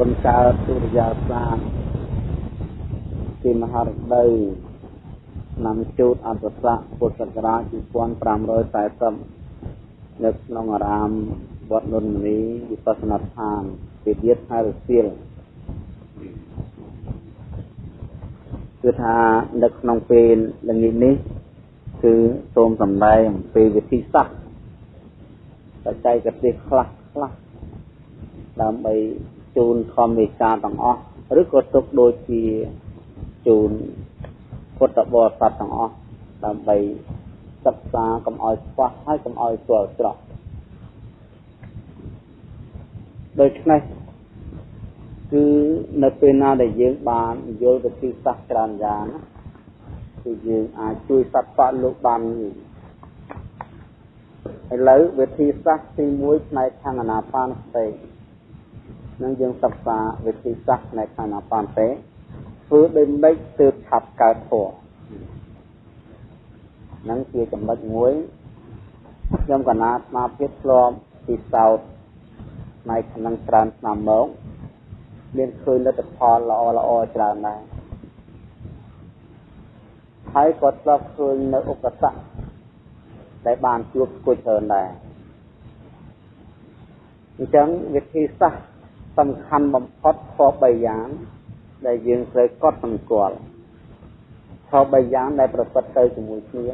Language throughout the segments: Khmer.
បុណ្យកើតសុរិយាសាស្ត្រទីមហារដូវឆ្នាំជូតអត្តស័កពុទ្ធសករាជ2540នៅក្នុងអារាមវត្តនុនមនីវិបស្សនាឋានពីទៀតខេត្តរសៀលគឺថានៅក្នុងពេលល្ងាចនេះគឺសូមសម្ដែងអំពីវិធីសាស្ត្របច្ចេកទេសខ្លះខ្លះដើម្បី ជូនធម្មវិការទាំងអស់ឬក៏ទុកដូចជាជូនពុទ្ធបរិស័ទទាំងអស់ដើម្បីសិក្សាកុំឲ្យខ្វះហើយកុំឲ្យស្គាល់ស្រស់ដូច្នេះគឺនៅពេលណាដែលយើងបានយល់វិធីសាស្ត្រច្រើនយ៉ាងណាគឺយើងអាចជួយសត្វបកលោកបានឥឡូវវិធីសាស្ត្រទី1ផ្នែកខាងអនាបានសតិ នឹងយើងសិក្សាវិធីសាស្ត្រផ្នែកខាងអនាបានសតិធ្វើដោយម៉េចទើបឆាប់កើតធម៌នឹងជាចំណុចមួយខ្ញុំកណាតមកភាពធ្លាប់ពីសោតផ្នែកខាងច្រើនឆ្នាំមកមានឃើញលទ្ធផលល្អល្អច្រើនដែរហើយក៏ធ្លាប់ឃើញនៅឧបសគ្គដែលបានជួបស្គួចច្រើនដែរអញ្ចឹងវិធីសាស្ត្រ សំខាន់បំផុតខ3យ៉ាង ដែលយើងត្រូវកត់សម្គាល់ខ3យ៉ាងដែលប្រព្រឹត្តទៅជាមួយគ្នា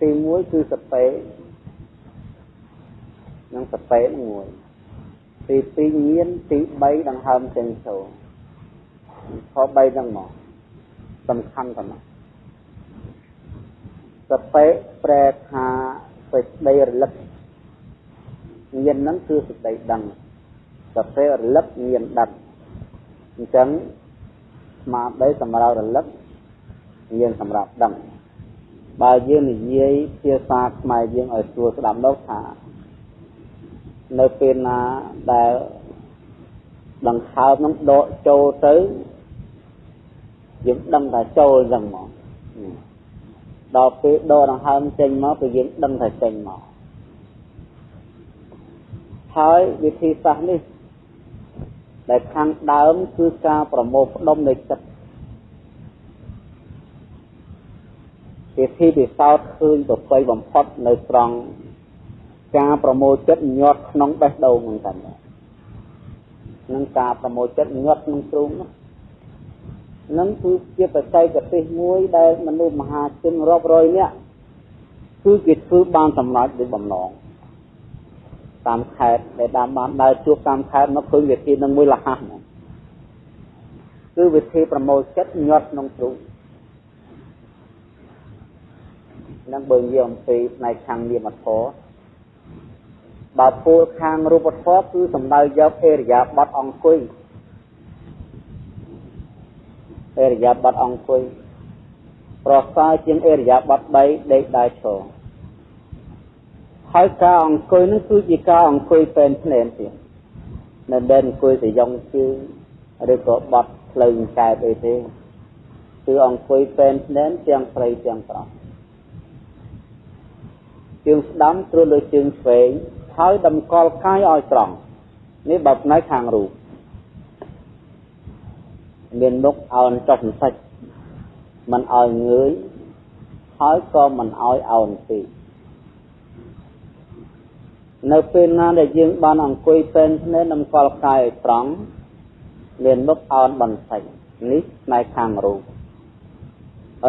ទី1គឺសតិនិងសតិមួយទី2ញៀនទី3ដង្ហើមចេញចូលខ3ហ្នឹងមកសំខាន់ប៉ុណ្ណោះសតិប្រែថាសេចក្តីរលឹកញៀនហ្នឹងគឺសេចក្តីដឹង សតិរលឹកញៀនដឹងអញ្ចឹងស្មារតីសម្រាប់រលឹកញៀនសម្រាប់ដឹងបើយើងនិយាយភាសាខ្មែរយើងឲ្យស្រួលស្ដាប់ដល់ថានៅពេលណាដែលដង្ហើមនឹងដកចូលទៅយើងដឹងថាចូលអញ្ចឹងមកដល់ពេលដកដង្ហើមចេញមកគឺយើងដឹងថាចេញមកហើយវិធីសាស្ត្រនេះ ដែលខាងដើមគឺការប្រមូលផ្ដុំនៃចិត្តវិធីពិសោធន៍ឃើញប្រពៃបំផុតនៅត្រង់ការប្រមូលចិត្តញាត់ក្នុងបេះដូងហ្នឹងតែនឹងការប្រមូលចិត្តញាត់ក្នុងទ្រូងនោះនឹងគឺជាបច្ចេកទេសមួយដែលមនុស្សមហាជនរាប់រយនាក់គឺគេធ្វើបានសម្រេចដោយបំណង តាមខេត្តដែលតាមបានដើរជួបតាមខេត្តមកឃើញវិធីនឹងមួយលះហះគឺវិធីប្រមូលចិត្តញាត់ក្នុងទ្រូងនឹងបើនិយាយអំពីផ្នែកខាងនាមធម៌បើពោលខាងរូបធម៌គឺសំដៅយកអេរិយាបថអង្គុយអេរិយាបថអង្គុយប្រសើរជាងអេរិយាបថ3ដេកដើរឈរ ហើយការអង្គុយនឹងគឺជាការអង្គុយពេនភ្នែនទៀតមិនមែនអង្គុយទៅយ៉ងជើងឬក៏បត់ផ្លូវកែបអីទេគឺអង្គុយពេនភ្នែនទាំងស្រីទាំងប្រុសជើងស្ដាំត្រួតលើជើងឆ្វេងហើយតម្កល់កាយឲ្យត្រង់នេះបើផ្នែកខាងរូបមានមុខអោនចុះសន្តិចមិនឲ្យងើយហើយក៏មិនឲ្យអោនពេក នៅពេលណាដែលយើងបានអង្គុយពេនភ្នែនតម្កល់កាយឲ្យត្រង់មានមុខអោនបន្តិចនេះផ្នែកខាងរូប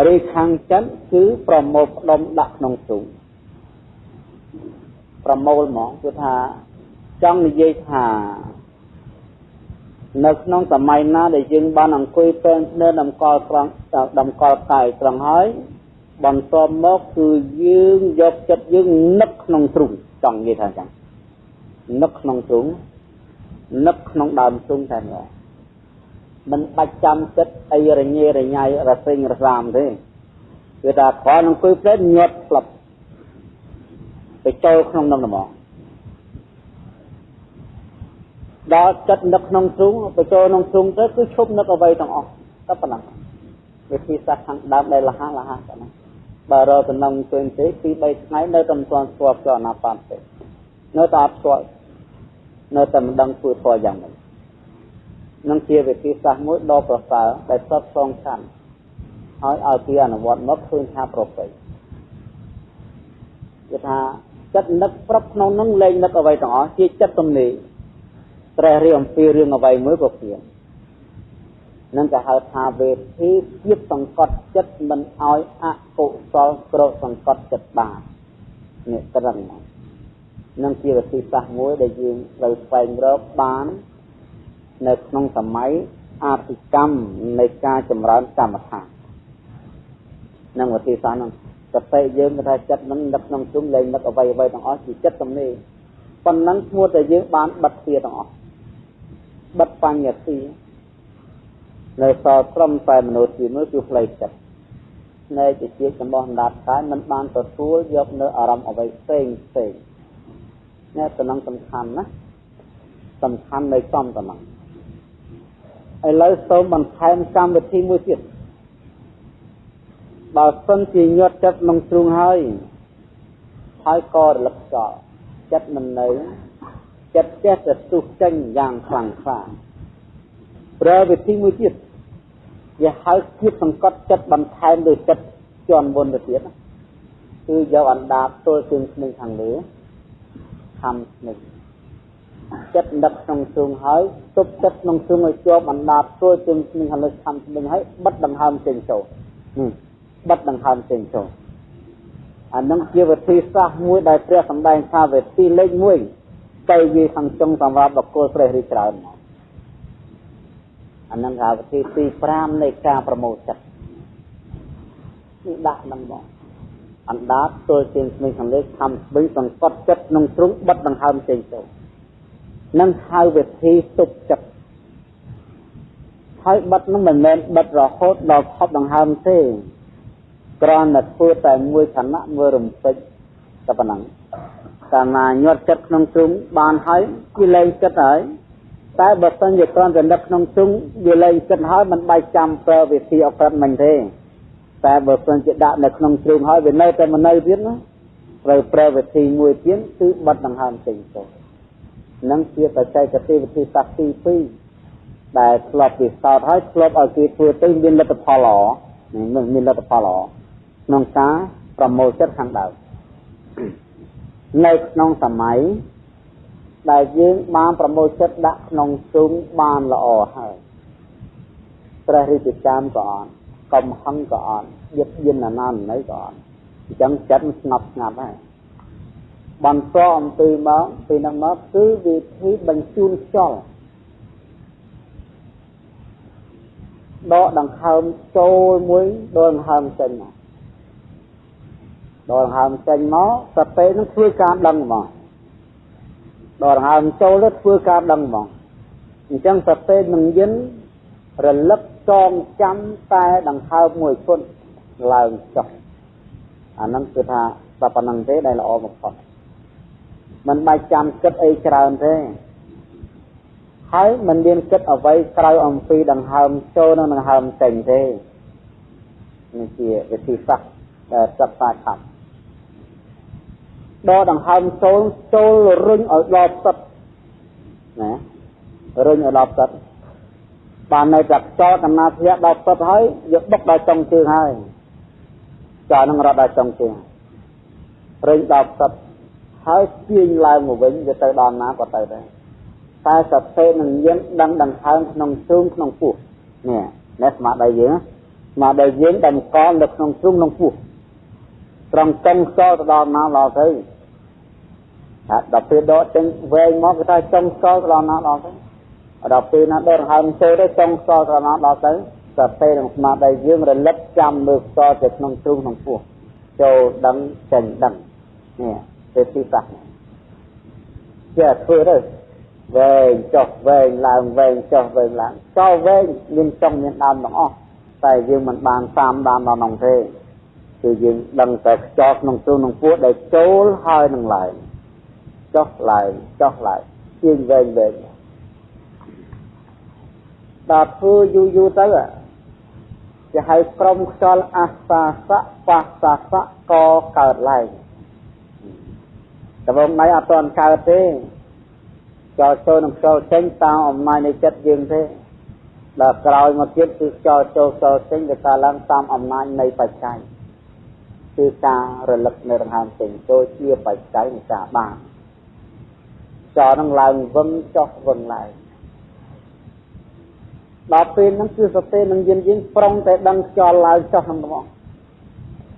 រីខាងចិត្តគឺប្រមូលផ្ដុំដាក់ក្នុងទ្រូងប្រមូលហ្មងគឺថាចង់និយាយថា នៅក្នុងសម័យណាដែលយើងបានអង្គុយពេនភ្នែនតម្កល់ត្រង់តម្កល់កាយត្រង់ហើយបន្តមកគឺយើងយកចិត្តយើងនឹកក្នុងទ្រូង ចង់និយាយថាអញ្ចឹងនឹកក្នុងទ្រូងនឹកក្នុងដើមទ្រូងតែម្ដងមិនបាច់ចាំចិត្តអីរញ៉េរញ៉ៃរសេងរសាមទេគឺថាគ្រាន់អង្គុយផ្លេតញាត់ផ្លឹបទៅចូលក្នុងនឹងហ្មងដល់ចិត្តនឹកក្នុងទ្រូងទៅចូលក្នុងទ្រូងទៅគឺឈប់នឹកអ្វីទាំងអស់តែប៉ុណ្ណឹងវិធីសាស្ត្រខាងដើមដែលលះលះប៉ុណ្ណឹង បើរកដំណឹងពេញទេពី3ថ្ងៃនៅតែមិនទាន់ស្គាល់ចូលអនាបានទេនៅតែអត់ស្គាល់នៅតែមិនដឹងធ្វើធម៌យ៉ាងម៉េចនឹងជាវិធីសាស្ត្រមួយដ៏ប្រសើរដែលសពសងខាន់ហើយឲ្យគេអនុវត្តមកឃើញថាប្រពៃគឺថាចិត្តនឹកប្របក្នុងនឹងលែងនឹកអ្វីទាំងអស់ជាចិត្តទំនេរត្រេះរៀងអំពីរឿងអ្វីមួយក៏ព្រៀង នឹងគេហៅថាវេធីភាពសង្កត់ចិត្តមិនឲ្យអកុសលក្រោកសង្កត់ចិត្តបាននេះត្រឹមនឹងជាវិធីសាស្ត្រមួយដែលយើងត្រូវស្វែងរកបាន នៅក្នុងសម័យអភិកម្មនៃការចម្រើនកម្មដ្ឋាននឹងវិធីសាស្ត្រហ្នឹងសតិយើងថាចិត្តនឹងដឹកក្នុងជុំលែងនឹកអ្វីអ្វីទាំងអស់ជាចិត្តទំនេរប៉ុណ្ណឹងឈ្មោះតែយើងបានបិទទ្វារទាំងអស់បិទបញ្ញទា នៅសល់ត្រឹមតែមនុស្សជាមួយគឺផ្លូវចិត្តនៃជាជារបស់អណ្ដាតកាយមិនបានទទួលយកនៅអារម្មណ៍អ្វីផ្សេងផ្សេងនេះតំណងសំខាន់ណាសំខាន់នៃសំតំណងឥឡូវសូមបន្ថែមកម្មវិធីមួយទៀតបើសិនជាញាត់ចិត្តក្នុងទ្រូងហើយហើយក៏រលឹកចោលចិត្តមិននៅចិត្តចេះតែទុះចេញយ៉ាងខ្លាំងខ្លាប្រើវិធីមួយទៀត វាហៅគៀបសង្កត់ចិត្តបន្ថែមដោយចិត្តជន់មុនទៅទៀតគឺយកអណ្ដាតទល់ជើងស្នឹងខាងលើខំស្នឹងចិត្តដឹកក្នុងទ្រូងហើយទប់ចិត្តក្នុងទ្រូងឲ្យជាប់អណ្ដាតទល់ជើងស្នឹងខាងលើខំស្នឹងហើយបិទដង្ហើមចេញចូលបិទដង្ហើមចេញចូលអានឹងជាវិធីសាស្ត្រមួយដែលព្រះសម្ដែងថាវិធីលេខ1ទៅវាខាងចុងសម្រាប់បកគលព្រះរីច្រើនមក អានឹងហៅវិធីទី5នៃការប្រមូលចិត្តនេះដាក់នឹងមកអណ្ដាតទល់ជាងស្មីខាងលើខំស្បិញសង្កត់ចិត្តក្នុងទ្រុងបិទដង្ហើមចេញចូលនឹងហៅវិធីទប់ចិត្តហើយបិទនឹងមិនមែនបិទរហូតដល់ខប់ដង្ហើមទេគ្រាន់តែធ្វើតែមួយខណៈមួយរំពេចតែប៉ុណ្ណឹងកាលណាញាត់ចិត្តក្នុងទ្រុងបានហើយវាលែងចិត្តហើយ តែបើសិនជាគ្រាន់តែនឹកក្នុងទ្រុងវាលែងចិត្តហើយមិនបាច់ចាំប្រើវិធីអក្រិតមិញទេតែបើសិនជាដាក់នៅក្នុងទ្រុងហើយវានៅតែមិននៅទៀតណាត្រូវប្រើវិធីមួយទៀតគឺបិទដង្ហើមចេញទៅនឹងជាបច្ចេកទេសវិធីសាស្ត្រទី2ដែលធ្លាប់ពិសោធន៍ហើយធ្លាប់ឲ្យគេធ្វើទៅមានលទ្ធផលល្អមានលទ្ធផលល្អក្នុងការប្រមូលចិត្តខាងដើមនៅក្នុងសម័យ ដែលយើងបានប្រមូលចិត្តដាក់ក្នុងជុំបានល្អហើយព្រះរាជកម្មក៏អត់កំហឹងក៏អត់យឹកយិនអាណាណីក៏អត់អញ្ចឹងចិត្តស្ងប់ស្ងាត់ហើយបន្តអំពីមកពីនឹងមកគឺវិធីបញ្ជូនខ្យល់ដកដង្ហើមចូលមួយដកដង្ហើមចេញមកដកដង្ហើមចេញមកសតិនឹងធ្វើការដឹងមក ដកដង្ហើមចូលទៅធ្វើការដឹងមកអញ្ចឹងសតិនឹងយិនរលឹកចងចាំតែដង្ហើមមួយឈុតឡើងចុះអាហ្នឹងគឺថាតែប៉ុណ្្នឹងទេដែលល្អបំផុតមិនបាច់ចាំគិតអីច្រើនទេហើយមិនមានគិតអ្វីក្រៅអំពីដង្ហើមចូលនិងដង្ហើមចេញទេនេះជាវិធីសាស្ត្រដែលសិក្សាខាត់ ដកដង្ហើមចូលចូលរុញឲ្យដល់ទឹកណារុញឲ្យដល់ទឹកបាននៅតែចោលដំណើរធ្លាក់ដល់ទឹកហើយយកបុកដល់ចុងជើងហើយចោលនឹងរត់ដល់ចុងជើងរុញដល់ទឹកហើយទាញឡើងមកវិញវាទៅដល់ណាក៏ទៅដែរតែសតិនឹងយើងដឹងដង្ហើមក្នុងទ្រូងក្នុងពោះនេះនេះស្មារតីយើងស្មារតីយើងតម្កល់នៅក្នុងទ្រូងក្នុងពោះ ត្រង់ចុងខ្យល់ទៅដល់ណាដល់ទៅហើយដល់ពេលដកចេញវែងមកគេថាចុងខ្យល់ទៅដល់ណាដល់ទៅដល់ពេលណាដកដង្ហើមចូលទៅចុងខ្យល់ទៅដល់ណាដល់ទៅតែពេលក្នុងស្មារតីយើងរលឹកចាំលើខ្យល់ទៅក្នុងទ្រូងក្នុងពោះចូលដឹងចេញដឹងនេះទេទីសាស្ត្រជាធ្វើទៅវែងចុះវែងឡើងវែងចុះវែងឡើងចោលវែងមានចុងមានដើមទាំងអស់តែយើងមិនបានតាមដានដល់នោះទេ គឺយើងដឹងតែខ្យល់ក្នុងទូក្នុងពោះដែលចូលហើយនឹងឡើងចុះឡើងចុះឡើងជាងវែងវែងដល់ធ្វើយូរយូរទៅគេហៅក្រុមខ្យល់អាសាសៈបាសាសៈក៏កើតឡើងដំណៃអត់ទាន់កើតទេចូលចូលនឹងចូលចេញតាមអំណាចនៃចិត្តយើងទេដល់ក្រោយមកទៀតគឺខ្យល់ចូលខ្យល់ចេញវាកើតឡើងតាមអំណាចនៃបច្ច័យ គឺការរលឹកនៅដង្ហើមចេញចូលជាបច្ច័យនៃការបានខ្យល់នឹងឡើងវឹងចុះវឹងឡើងដល់ពេលហ្នឹងគឺសតិនឹងយានយើងប្រុងតែដឹងខ្យល់ឡើងចុះហ្នឹងហ្មង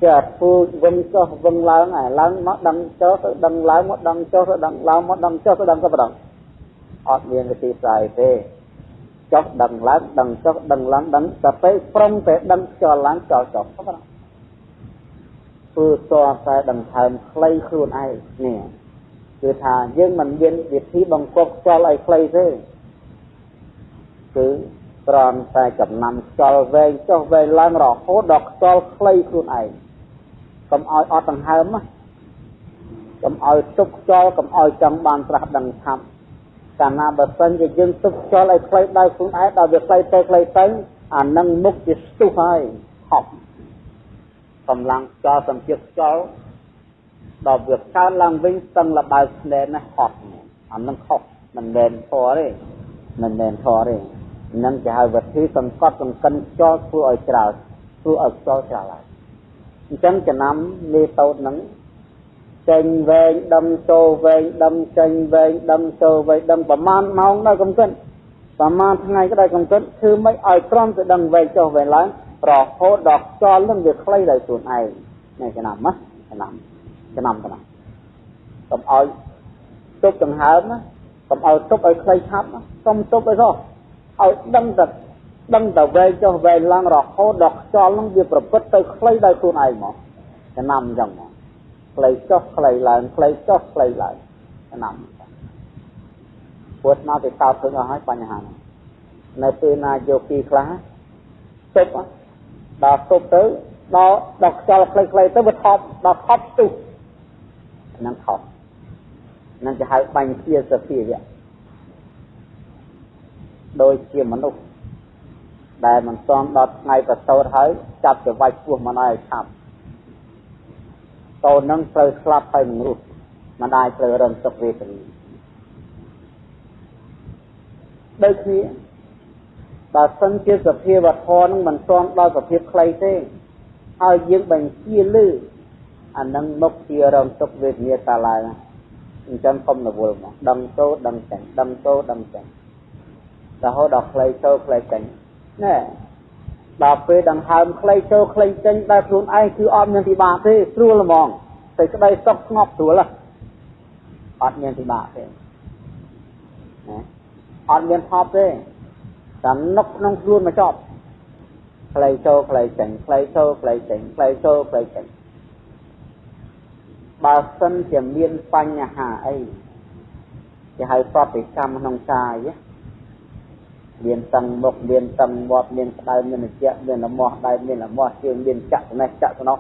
ជាពូជវឹងចុះវឹងឡើងហើយឡើងមកដឹងចុះទៅដឹងឡើងមកដឹងចុះទៅដឹងឡើងមកដឹងចុះទៅដឹងទៅប្រដងអត់មានវិធីសាស្ត្រទេចុះដឹងឡើងដឹងចុះដឹងឡើងដឹងតែពេលប្រុងតែដឹងខ្យល់ឡើងខ្យល់ចុះទៅប្រដង ធ្វើតតែដង្ហើមខ្លីខ្លួនឯងនេះគឺថាយើងមិនមានវិធីបង្កប់ខ្យល់ឲ្យខ្លីទេគឺត្រង់តែចំណាំខ្យល់វែងចុះវែងឡើងរហូតដល់ខ្យល់ខ្លីខ្លួនឯងកុំឲ្យអត់ដង្ហើមណាកុំឲ្យទុកខ្យល់កុំឲ្យចង់បានត្រាស់ដឹងថាប់កាលណាបើសិនជាយើងទុកខ្យល់ឲ្យខ្លីដល់ខ្លួនឯងដល់វាខ្លីទៅខ្លីទៅអានឹងមុខជាស្ទុះហើយហប់ កម្លាំងខ្យល់សម្ពាធខ្យល់ដល់វាកើតឡើងវិញស្ទឹងលបើស្លែណាហត់អានឹងខុសមិនមែនធរទេមិនមែនធរទេនឹងគេហៅវិធីសង្កត់សង្កិនខ្យល់ធ្វើឲ្យច្រើធ្វើឲ្យខ្យល់ច្រើឡើងអញ្ចឹងចំណាំមេតូតហ្នឹងចេញវែងដុំចូលវែងដុំចេញវែងដុំចូលវែងដុំប្រមាណម៉ោងដល់កំកិនប្រមាណថ្ងៃក៏ដោយកំកិនគឺមិនឲ្យក្រំទៅដឹងវែងចុះវែងឡើង រហូតដល់ខ្យល់នឹងវាខ្លីដោយខ្លួនឯងនេះចំណាំណាចំណាំចំណាំចំណាំកុំឲ្យទុកដង្ហើមណាកុំឲ្យទុកឲ្យខ្លីឆាប់កុំទុកឲ្យសោះឲ្យដឹងតែដឹងតែវែងចុះវែងឡើងរហូតដល់ខ្យល់នឹងវាប្រព្រឹត្តទៅខ្លីដោយខ្លួនឯងមកចំណាំអញ្ចឹងមកខ្លីចុះខ្លីឡើងខ្លីចុះខ្លីឡើងចំណាំពួតមកទៅតោតឃើញអស់ហើយបញ្ហានេះនៅពេលណាយកពីខ្លះទុប ដល់ទុបទៅដល់ដល់ខ្យល់ខ្លីៗទៅវាថប់ដល់ថប់ស្ទុះហ្នឹងថប់នឹងគេហៅបាញ់ជាសភាវៈដូចជាមនុស្សដែលមិនស្មដល់ថ្ងៃប្រសូតហើយចាប់ទៅវាច់ពោះមិនឲ្យឆាប់តូននឹងត្រូវស្លាប់ហើយនឹងរស់មិនអាចត្រូវរងទុក្ខវេទនាដូចគ្នា បើសិនជាសភាវធម៌នឹងមិនស្មដល់សភាពខ្លីទេហើយយើងបញ្ជាលឺអានឹងមកជារងទុក្ខវេទនាតាឡើងអញ្ចឹងកុំរវល់មកដឹងទៅដឹងចេញដឹងទៅដឹងចេញរហូតដល់ខ្លីចូលខ្លីចេញណែដល់ពេលដង្ហើមខ្លីចូលខ្លីចេញដែលខ្លួនឯងគឺអត់មានពិបាកទេស្រួលហ្មងតែក្តីសុខស្ងប់ស្រួលអត់មានពិបាកទេណាអត់មានថប់ទេ តែនឹកក្នុងខ្លួនមកចប់ខ្លីចូលខ្លីចេញខ្លីចូលខ្លីចេញខ្លីចូលខ្លីចេញបើសិនជាមានបញ្ហាអីគេហៅប្រតិកម្មក្នុងកាយណាមានតឹងមុខមានតឹងមាត់មានក្តៅមានត្រជាក់មានលមាស់ដៃមានលមាស់ជើងមានចាក់ស្នេះចាក់ស្នោះ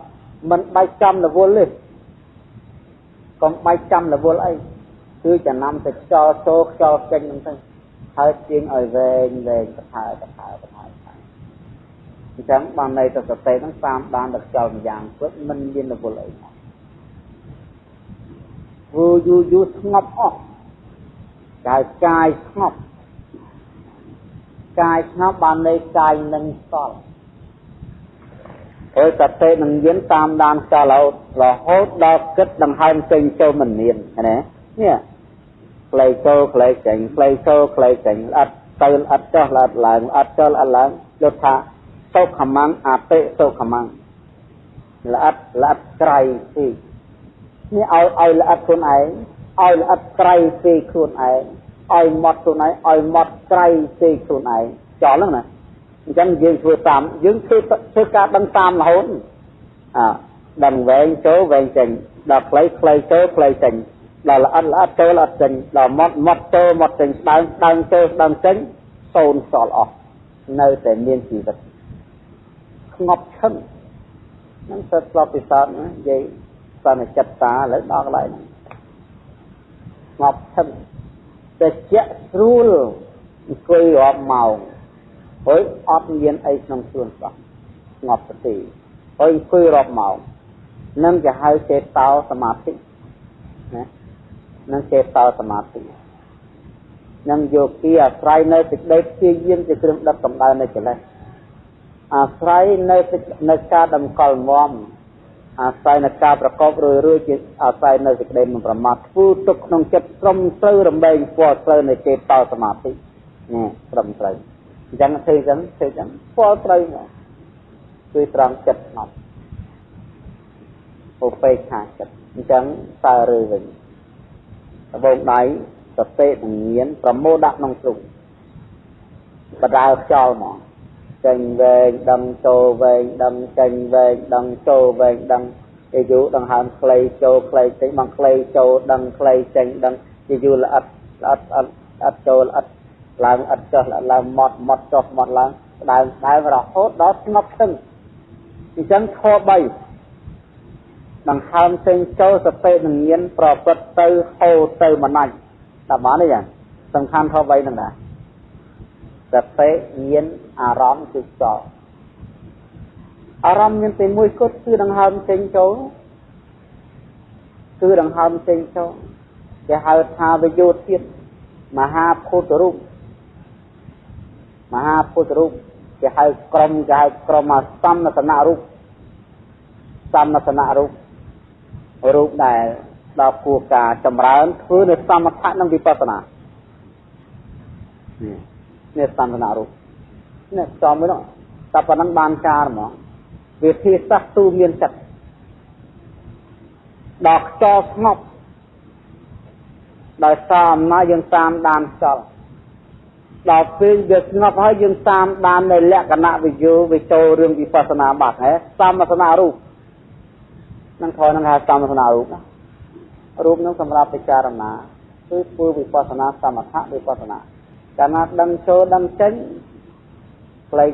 មិនបាច់ចាំរវល់ទេកុំបាច់ចាំរវល់អីគឺចំណាំទៅខ្យល់ចូលខ្យល់ចេញហ្នឹងទៅ ហើយទាញឲ្យវែងវែងទៅហើទៅហើទៅហើអញ្ចឹងបានន័យទៅសតិហ្នឹងតាមបានទៅខ្យល់ម្យ៉ាងព្រឹកមិនមានរវល់អីមកវូយូយូស្ងប់អស់កាយកាយស្ងប់កាយស្ងប់បានន័យកាយនឹងសល់អើសតិនឹងយានតាមដានចោលរហូតដល់គិតដង្ហើមចេញចូលមិនមានណានេះ ផ្លេចូលផ្លេចេញផ្លេចូលផ្លេចេញអត់ទៅអត់ចោះអត់ឡើងអត់ចោលអត់ឡើងយកថាសុខមង្អតិសុខមង្ល្អិតល្អិតក្រៃទីនេះឲ្យឲ្យល្អិតខ្លួនឯងឲ្យល្អិតក្រៃទីខ្លួនឯងឲ្យម៉ត់ខ្លួនឯងឲ្យម៉ត់ក្រៃពេកខ្លួនឯងចោលហ្នឹងណាអញ្ចឹងយើងធ្វើតាមយើងធ្វើធ្វើការដឹងតាមរហូតអើដឹងវែងចូលវែងចេញដល់ខ្លីខ្លីចូលខ្លីចេញ ដល់ល្អិតល្អិតចូលល្អិតចេញដល់ម៉ត់ម៉ត់ចូលម៉ត់ចេញស្ដើងស្ដើងចូលស្ដើងចេញសូន្យសល់អស់នៅតែមានជីវិតស្ងប់ឈឹងនឹងសិតស្លប់ពិសោធន៍ណានិយាយសន្និចិត្តតាឥឡូវដល់កន្លែងហ្នឹងស្ងប់ឈឹងត្រជាក់ស្រួលអង្គុយរាប់ម៉ោងហើយអត់មានអីក្នុងខ្លួនសោះស្ងប់ស្ទីហើយអង្គុយរាប់ម៉ោងនឹងគេហៅចេតោសមាធិណា នឹងចេតោសមាធិនឹងយោគីអាស្រ័យនៅសេចក្តីព្យាយាមជាគ្រឿងដុតកម្ដៅនៃកិលេសអាស្រ័យនៅនៅការតម្កល់មមអាស្រ័យនៅការប្រកបរួយរួយជាអាស្រ័យនៅសេចក្តីមិនប្រមាទធ្វើទុកក្នុងចិត្តត្រឹមត្រូវរំលែងពណ៌ត្រូវនៃចេតតសមាធិនេះត្រឹមត្រូវអញ្ចឹងធ្វើអញ្ចឹងធ្វើអញ្ចឹងពណ៌ត្រូវគឺត្រង់ចិត្តស្ងប់ឧបេក្ខាចិត្តអញ្ចឹងសើរើវិញ ដបងដៃសតិនឹងមានប្រមោដាក់ក្នុងទ្រុងបដាលខ្យល់មកចេញវែងដឹងចូលវែងដឹងចេញវែងដឹងចូលវែងដឹងជាយូរដង្ហើមខ្លីចូលខ្លីចេញបងខ្លីចូលដឹងខ្លីចេញដឹងជាយូរល្អិតល្អិតអត់អត់ចូលល្អិតឡើងអត់ចុះឡើងម៉ត់ម៉ត់ចុះម៉ត់ឡើងដើមដើមរហូតដល់ស្ងប់ស្ទឹងអញ្ចឹងខ3 ដង្ហើមចេញចូលសតិនឹងមានប្រព្រឹត្តទៅហូរទៅមិនណាច់តាមបានទេយ៉ាងសំខាន់ខ3ហ្នឹងដែរសតិមានអារម្មណ៍គឺសល់អារម្មណ៍មានតែមួយគត់គឺដង្ហើមចេញចូលគឺដង្ហើមចេញចូលគេហៅថាវិយោធាតមហាពុទ្ធរូបមហាពុទ្ធរូបគេហៅក្រុមគេហៅក្រុមសំណសនៈរូបសំណសនៈរូប រូបដែលដល់គួរការចម្រើនធ្វើនៅសមថៈនិងវិបស្សនានេះសន្តានរូបនេះចំមួយនោះតែប៉ុណ្ណឹងបានការហ្មងវាធាសាសទូមានចិត្តដល់ខ្យល់ស្ងប់ដោយសារអំណាចយើងតាមដានខ្យល់ដល់ពេលវាស្ងប់ហើយយើងតាមដាននៅលក្ខណៈវិយោវិចូលរឿងវិបស្សនាបាត់ហ៎សមសនារូប នឹងខនឹងហៅសមសនារូបណារូបនឹងសម្រាប់ពិចារណាគឺធ្វើវិបស្សនាសមថៈវិបស្សនាកាលណាដឹងចូលដឹងចេញផ្លេច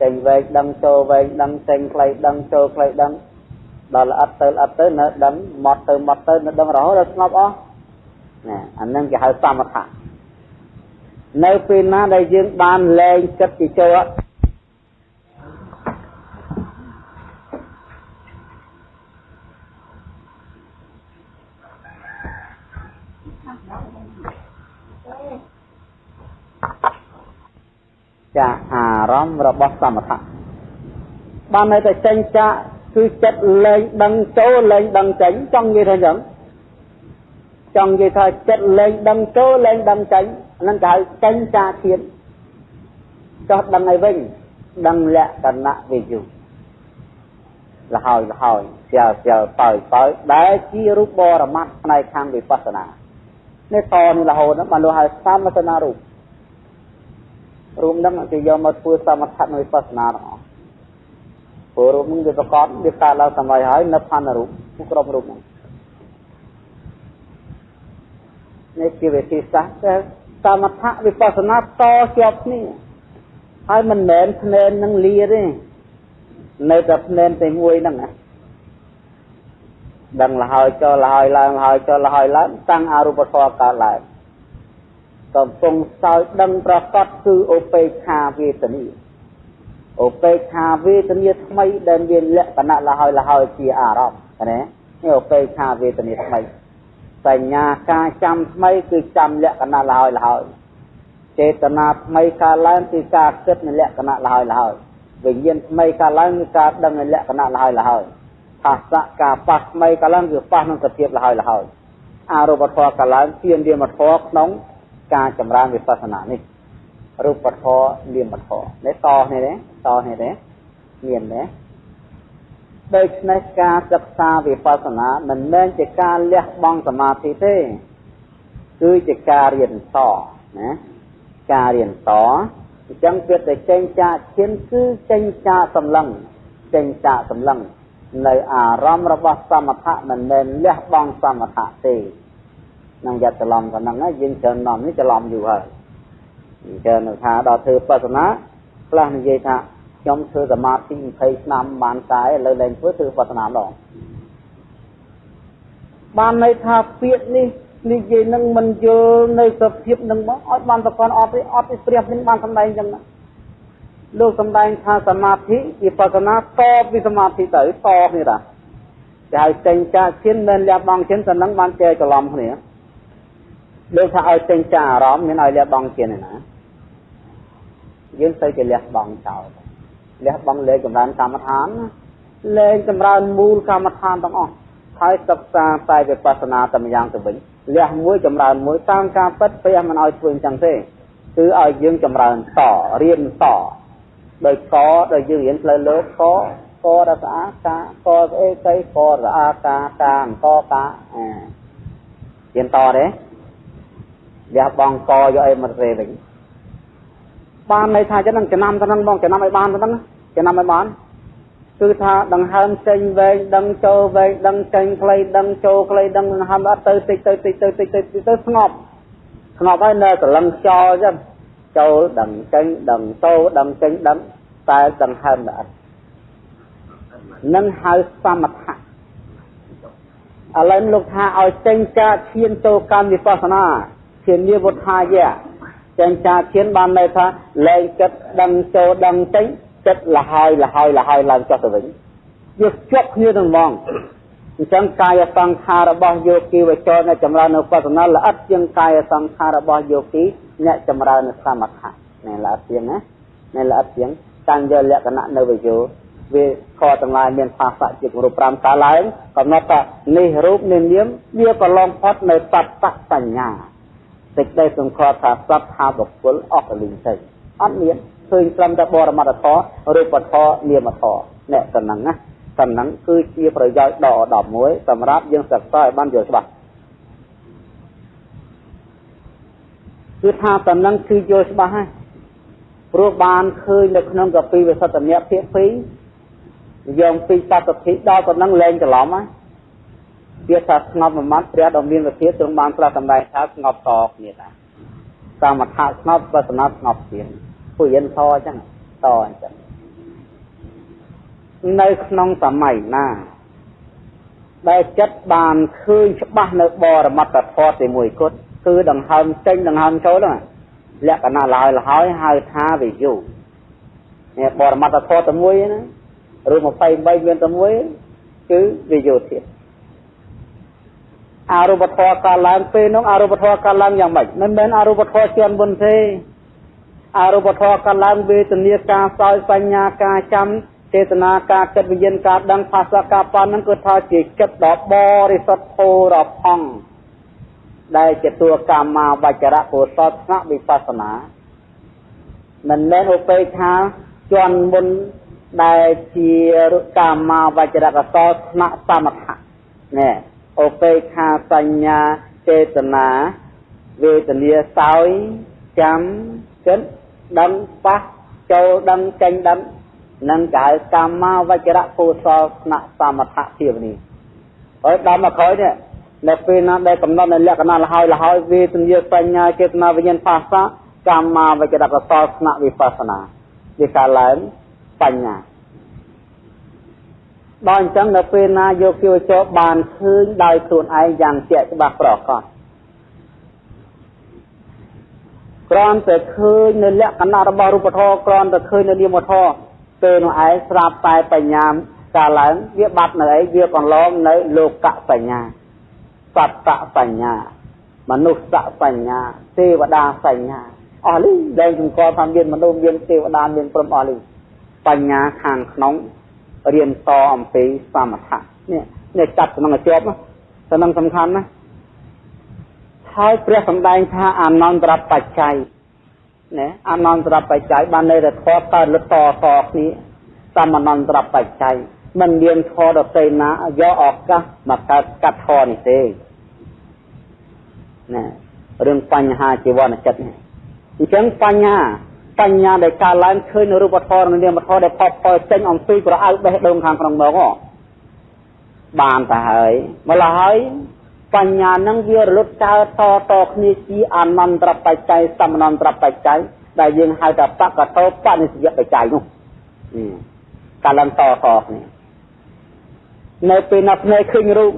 ចេញវែងដឹងចូលវែងដឹងចេញផ្លេចដឹងចូលផ្លេចដឹងដល់ល្អិតទៅល្អិតទៅនៅដឹងមកទៅមកទៅនៅដឹងរហូតដល់ស្ងប់អស់ណាអានឹងគេហៅសមថៈនៅពេលណាដែលយើងបានលែងចិត្តជាចូល ចាអារម្មណ៍របស់សមថៈបាននៅតែចេញចាគឺចិត្តលែងដឹងចូលលែងដឹងចេញចង់និយាយថាអញ្ចឹងចង់និយាយថាចិត្តលែងដឹងចូលលែងដឹងចេញហ្នឹងគេហៅចេញចាធៀនចោះដឹងឲ្យវិញដឹងលក្ខណៈវិយុលហើយលហើយស្យាស្យាបើបើដែលជារូបបរមត្តផ្នែកខាងវិបស្សនានេះតនេះរហូតបានលោកហៅសមសនារូប រូបហ្នឹងគេយកមកធ្វើសមថៈនៃវិបស្សនាទាំងអស់ព្រោះរូបហ្នឹងវាប្រកបវាកើតឡើងសម័យហើយនៅផានរូបគ្រប់រូបហ្នឹងនេះជាវិធីសាស្ត្រសមថៈវិបស្សនាតជាប់គ្នាហើយមិនមែនភ្នែននឹងលាទេនៅតែភ្នែនតែមួយហ្នឹងណាដឹងលហើយចុះលហើយឡើងលហើយចុះលហើយឡើងតាំងអរូបធម៌កើតឡើង កំពុងសោយដឹងប្រកបគឺឧបេក្ខាវេទនីឧបេក្ខាវេទនីថ្មីដែលមានលក្ខណៈលហើយលហើយជាអារម្មណ៍ណានេះឧបេក្ខាវេទនីថ្មីសញ្ញាការចាំថ្មីគឺចាំលក្ខណៈលហើយលហើយចេតនាថ្មីកើតឡើងគឺការគិតនៅលក្ខណៈលហើយលហើយវិញ្ញាណថ្មីកើតឡើងគឺការដឹងនៅលក្ខណៈលហើយលហើយភាសៈការប៉ះថ្មីកើតឡើងគឺប៉ះនឹងសភាពលហើយលហើយអរូបធម៌កើតឡើងជានាមធម៌ក្នុង ការចម្រើនវិបស្សនានេះរូបធម៌នាមធម៌នេះតនេះទេតនេះទេមានទេដូច្នេះការសិក្សាវិបស្សនាមិនមែនជាការលះបង់សមាធិទេ គឺជាការរៀនតណាការរៀនតអញ្ចឹងវាទៅចេញចាកឈានគឺចេញចាកសម្លឹងចេញចាកសម្លឹងនៅអារម្មណ៍របស់សមថៈមិនមែនលះបង់សមថៈទេ នឹងយ៉ាត់ច្រឡំប៉ុណ្ណឹងយើងច្រើននាំនេះច្រឡំយូរហើយច្រើននៅថាដល់ធ្វើបស្សនាខ្លះនិយាយថាខ្ញុំធ្វើសមាធិ20ឆ្នាំបានតែឥឡូវលែងធ្វើធ្វើបស្សនាម្ដងបានន័យថាពាក្យនេះនិយាយនឹងមិនយល់នៅសភាពនឹងមកឲ្យបានប្រកាន់អត់ទេអត់ទេព្រះនឹងបានសម្ដែងចឹងណាលោកសម្ដែងថាសមាធិវិបស្សនាតពីសមាធិទៅតគ្នាតាគេហៅចេញចាឈានមិនលះបង់ឈានទៅនឹងបានចែកច្រឡំគ្នា ដូចថាឲ្យចេញចាអារម្មណ៍មានឲ្យលះបង់ជាណាយើងទៅជាលះបង់ចោលលះបង់លេខចម្រើនកម្មដ្ឋានលេខចម្រើនមូលកម្មដ្ឋានទាំងអស់ហើយសិក្សាតែវិបស្សនាតែម្យ៉ាងទៅវិញលះមួយចម្រើនមួយតាមការពិតព្រះមិនឲ្យធ្វើអញ្ចឹងទេគឺឲ្យយើងចម្រើនតរៀនតដោយកដោយយើងរៀនផ្លូវលោកកករស្អាកាកស្អេកៃកស្អាកាកាអង្គកាអារៀនតទេ លះបងកយកអីមកទេវិញបានន័យថាចឹងចំណាំទៅនឹងបងចំណាំឲ្យបានទៅហ្នឹងចំណាំឲ្យបានគឺថាដង្ហើមចេញវែងដឹងចូលវែងដឹងចេញខ្លីដឹងចូលខ្លីដឹងដង្ហើមអត់ទៅតិចទៅតិចទៅតិចទៅតិចទៅស្ងប់ស្ងប់ហើយនៅកលឹងខ្យល់ចឹងចូលដឹងចេញដឹងចូលដឹងចេញដឹងតែដង្ហើមអត់នឹងហៅសមថៈឥឡូវលោកថាឲ្យចេញការឈានចូលកម្មវិបស្សនា ឈាននិវុធាយៈចេញការឈានបានន័យថាលែងចិត្តដឹងចូលដឹងចេញចិត្តលហើយលហើយលហើយឡើងចុះទៅវិញយកជាប់គ្នានឹងហ្មងអញ្ចឹងកាយសង្ខាររបស់យោគីវចរអ្នកចម្រើននៅបស្សនាល្អិតជាងកាយសង្ខាររបស់យោគីអ្នកចម្រើននៅសមថៈណែល្អិតជាងណាណែល្អិតជាងតាំងយកលក្ខណៈនៅវិយោវាខទាំងឡាយមានភាសៈជារូប5កាឡើងកំណត់ថានេះរូបនេះនាមវាក៏ឡងផុតនៅសត្វសញ្ញា សេចក្តីសង្ខត់ថាសត្វថាបុគ្គលអស់កលិញទៅអត់មានឃើញត្រឹមតែបរមត្តធម៌រូបធម៌នាមធម៌អ្នកតំណឹងណាតំណឹងគឺជាប្រយោជន៍ដ៏ឧត្តមមួយសម្រាប់យើងសិក្សាឲ្យបានយល់ច្បាស់គឺថាតំណឹងគឺយល់ច្បាស់ហើយព្រោះបានឃើញនៅក្នុងកពីវិសុទ្ធមគ្គភាគ2យកពីសត្វធិដល់តំណឹងលែងច្រឡំហើយ វាថាស្ងប់មួយម៉ាត់ព្រះដ៏មានវិធាទ្រង់បានប្រកាសសម្ដែងថាស្ងប់តគ្នាដែរសមថៈស្ងប់បស្សនាស្ងប់ទៀតពុយិនធអញ្ចឹងតអញ្ចឹងនៅក្នុងសម័យណាដែលចិត្តបានឃើញច្បាស់នៅបរមត្តធម៌ទីមួយគត់គឺដង្ហើមចេញដង្ហើមចូលហ្នឹងលក្ខណៈឡើយលហើយហៅថាវិយុនេះបរមត្តធម៌តែមួយណាឬ23មានតែមួយគឺវិយុទៀត អរូបធម៌កើតឡើងពេលនោះអរូបធម៌កើតឡើងយ៉ាងម៉េចមិនមែនអរូបធម៌ជាមុនទេអរូបធម៌កើតឡើងវេទនាការសោយបញ្ញាការចាំចេតនាការគិតវិញ្ញាណការដឹងភាសាការប៉ាន់ហ្នឹងគឺថាជាចិត្តដ៏បរិសុទ្ធធូរផង់ដែលជាតួកម្មាវចរៈកុសលថ្នាក់វិបស្សនាមិនមែនឧបេក្ខាជន់មុនដែលជាកម្មាវចរៈកុសលថ្នាក់សមថៈណែ ឧបេក្ខាសញ្ញាចេតនាវេទនាសោយចាំគិតដឹងប៉ះចូលដឹងចេញដឹងនឹងកៅកម្មាវចរៈកុសលស្នាក់សមថៈភាវនាហើយដល់មកក្រោយនេះនៅពេលណាដែលកំណត់នៅលក្ខណៈលហើយលហើយវេទនាបញ្ញាចេតនាវិញ្ញាណភាសាកម្មាវចរៈកុសលស្នាក់វិបស្សនាវាកើតឡើងបញ្ញា ដល់អញ្ចឹងនៅពេលណាយកគិវចោបានឃើញដោយខ្លួនឯងយ៉ាងជាក់ច្បាស់ប្រកបគ្រាន់តែឃើញនៅលក្ខណៈរបស់រូបធម៌គ្រាន់តែឃើញនៅនាមធម៌ពេលនោះឯងស្រាប់តែបញ្ញាកាលឡើងវាបាត់នៅអីវាកន្លងនៅលោកៈបញ្ញាសត្វបញ្ញា មនុស្សបញ្ញាទេវតាបញ្ញាអស់លីដែលសង្កល់ថាមានមនុស្សមានទេវតាមានព្រមអស់លីបញ្ញាខាងក្នុង រៀនតអំពីសមថៈនេះនេះចាប់ក្នុងជាប់ទៅនឹងសំខាន់ណាហើយព្រះសម្ដែងថាអនន្តរបច្ច័យណាអនន្តរបច្ច័យបានន័យថាធម៌កើតលតតគ្នាសមអនន្តរបច្ច័យមិនមានធម៌ដតេណាយកឱកាសមកកើតកាត់ធម៌នេះទេណារឿងបញ្ហាជីវនចិត្តនេះអញ្ចឹងបញ្ញា បញ្ញាដែលកើតឡើងឃើញនៅរូបធម៌និងនាមធម៌ដែលផុសផុលចេញអំពីប្រអៅបេះដូងខាងក្នុងមកបានទៅហើយម្ល៉េះហើយបញ្ញានឹងវារលត់កើតតតគ្នាជាអនន្តរបច្ច័យសមនន្តរបច្ច័យដែលយើងហៅថាបកតោបនិស្សយបច្ច័យនោះកាលឡើងតតគ្នានៅពេលណាភ្នែកឃើញរូប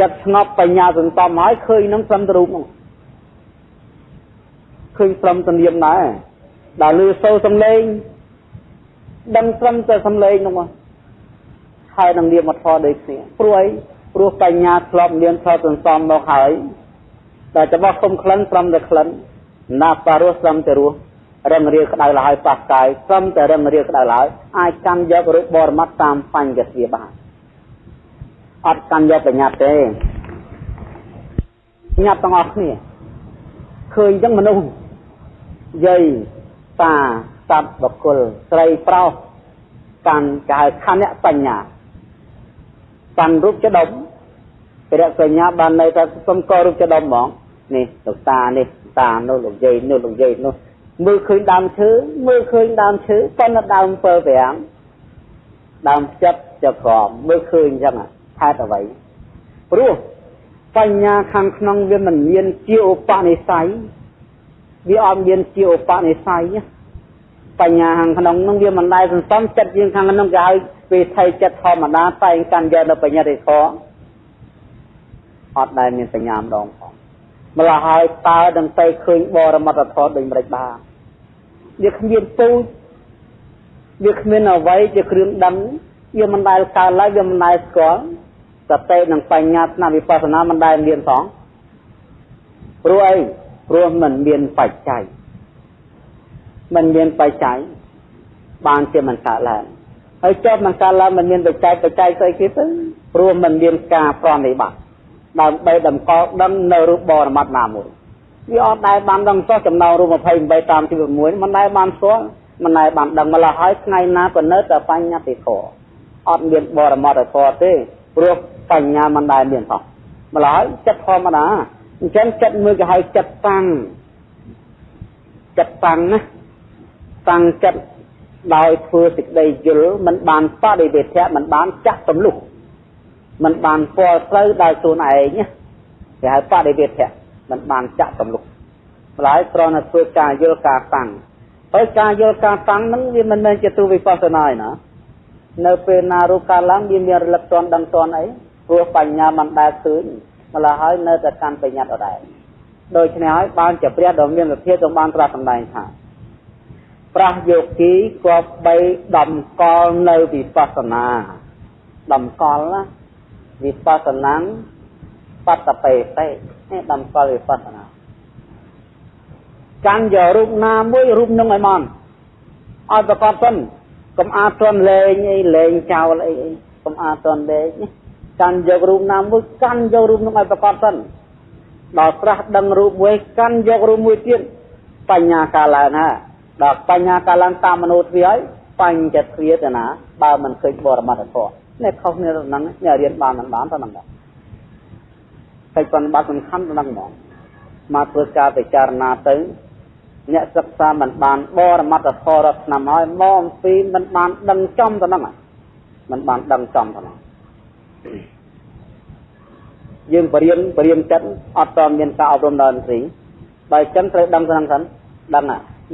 ចិត្តស្ងប់បញ្ញាសន្សំហើយឃើញនឹងត្រឹមទៅរូបនោះឃើញត្រឹមទៅនាមដែរ ដល់លឺសូរសំឡេងដឹងត្រឹមតែសំឡេងនោះមកហើយនឹងនាមធម៌ដូចគ្នាព្រោះអីព្រោះបញ្ញាធ្លាប់មានធ្លាប់សន្សំមកហើយតែច្បាស់គុំក្លិនត្រឹមតែក្លិនណាបារស់ត្រឹមតែរស់រឹងរាក្តៅលហើយប៉ះកាយត្រឹមតែរឹងរាក្តៅលហើយអាចកាន់យករូបបរមត្តតាមបញ្ញទាបានអត់កាន់យកបញ្ញត្តិទេញ៉ាប់ទាំងអស់គ្នាឃើញចឹងមនុស្សយាយ តាសត្វបកុលស្រីប្រុសកាន់កៅខណ្ឌបញ្ញាកាន់រូបចដុំព្រះសញ្ញាបាននៅតែសុំករូបចដុំហ្មងនេះលោកតានេះតានោះលោកយាយនោះលោកយាយនោះមើលឃើញដើមឈើមើលឃើញដើមឈើប៉ុន្តែដើមពើប្រាំងដើមចិត្តចក្រមមើលឃើញអញ្ចឹងហេតុអ្វីព្រោះបញ្ញាខាងក្នុងវាមិនមានជាឧបនិស្ស័យ វាអត់មានជាឧបនិស្ស័យបញ្ញាខាងក្នុងនឹងវាមិនដែលសន្សំចិត្តយើងខាងក្នុងគេឲ្យពេលថៃចិត្តធម្មតាតែងកាន់យកនៅបញ្ញារិខអត់ដែលមានបញ្ញាម្ដងផងម្ល៉េះហើយតើនឹងទៅឃើញបរមត្តធម៌ដូចម្ដេចបានវាគ្មានពូជវាគ្មានអ្វីជាគ្រឿងដឹងវាមិនដែលកើតឡើយវាមិនដែលស្គាល់សតិនិងបញ្ញាស្នាវិបស្សនាមិនដែលមានផងព្រោះអី ព្រោះมันមានបច្ច័យมันមានបច្ច័យបានជាមិនកើតឡើងហើយចប់នឹងកើតឡើងมันមានបច្ច័យបច្ច័យស្អីគេទៅព្រោះมันមានការប្រណិប័តដើម្បីតម្កល់ដឹងនៅរូបបរមត្តណាមួយវាអត់ដែលបានដឹងសោះចំណងរូប28តាមទី6មិនដែលបានស្គាល់មិនដែលបានដឹងម្ល៉េះហើយថ្ងៃណាក៏នៅតែបញ្ញត្តិធម៌អត់មានបរមត្តធម៌ទេព្រោះបញ្ញាមិនដែលមានផងម្ល៉េះហើយចិត្តធម្មតា អញ្ចឹងចិត្តមួយគេហៅចិត្តតាំងចិត្តតាំងណាតាំងចិត្តដោយធ្វើសេចក្តីយល់មិនបានបដិវេធៈមិនបានចាក់ទម្លុះមិនបានស្គាល់ផ្លូវដោយខ្លួនឯងគេហៅបដិវេធៈមិនបានចាក់ទម្លុះម្ល៉េះគ្រាន់តែធ្វើការយល់ការតាំងហើយការយល់ការតាំងហ្នឹងវាមិនមែនជាទូវិបស្សនាឯណានៅពេលណារូបកើតឡើងវាមានរលឹកតន់ដឹងតន់អីព្រោះបញ្ញាមិនដែលឃើញ ម្ល៉េះហើយនៅតែកាន់បញ្ញត្តិដដែលដូច្នេះហើយបានជាព្រះដ៏មានវិធាទ្រង់បានត្រាស់សម្ដែងថាប្រះយោគីគប្បីដំកល់នៅវិបស្សនាដំកល់ណាវិបស្សនាបតបេតេនេះដំកល់វិបស្សនាកាន់យករូបណាមួយរូបនឹងឲ្យមកឲ្យប្រកបសិនកុំអាតន់លេងអីលេងចោលអីកុំអាតន់លេង កាន់យករូបណាមួយកាន់យករូបនឹងឲ្យប្រកបសិនដល់ប្រាស់ដឹងរូបមួយកាន់យករូបមួយទៀតបញ្ញាកាឡើងណាដល់បញ្ញាកាឡើងតាមមនោទ្វាយបញ្ចទ្វាទៅណាបើមិនឃើញបរមត្ថធម៌នេះខុសគ្នាទៅហ្នឹងអ្នករៀនបានមិនបានទៅហ្នឹងដែរកិច្ចប្រតិបត្តិសំខាន់ទៅហ្នឹងហ្មងមកធ្វើការពិចារណាទៅអ្នកសិក្សាមិនបានបរមត្ថធម៌រាប់ឆ្នាំហើយមកអំពីមិនបានដឹងចំទៅហ្នឹងមិនបានដឹងចំទៅហ្នឹង យើងបរៀនបរៀនចិត្តអត់តមានការអប់រំដល់ឥន្ទ្រីបើចឹងត្រូវដឹងទៅហ្នឹងសិនដឹង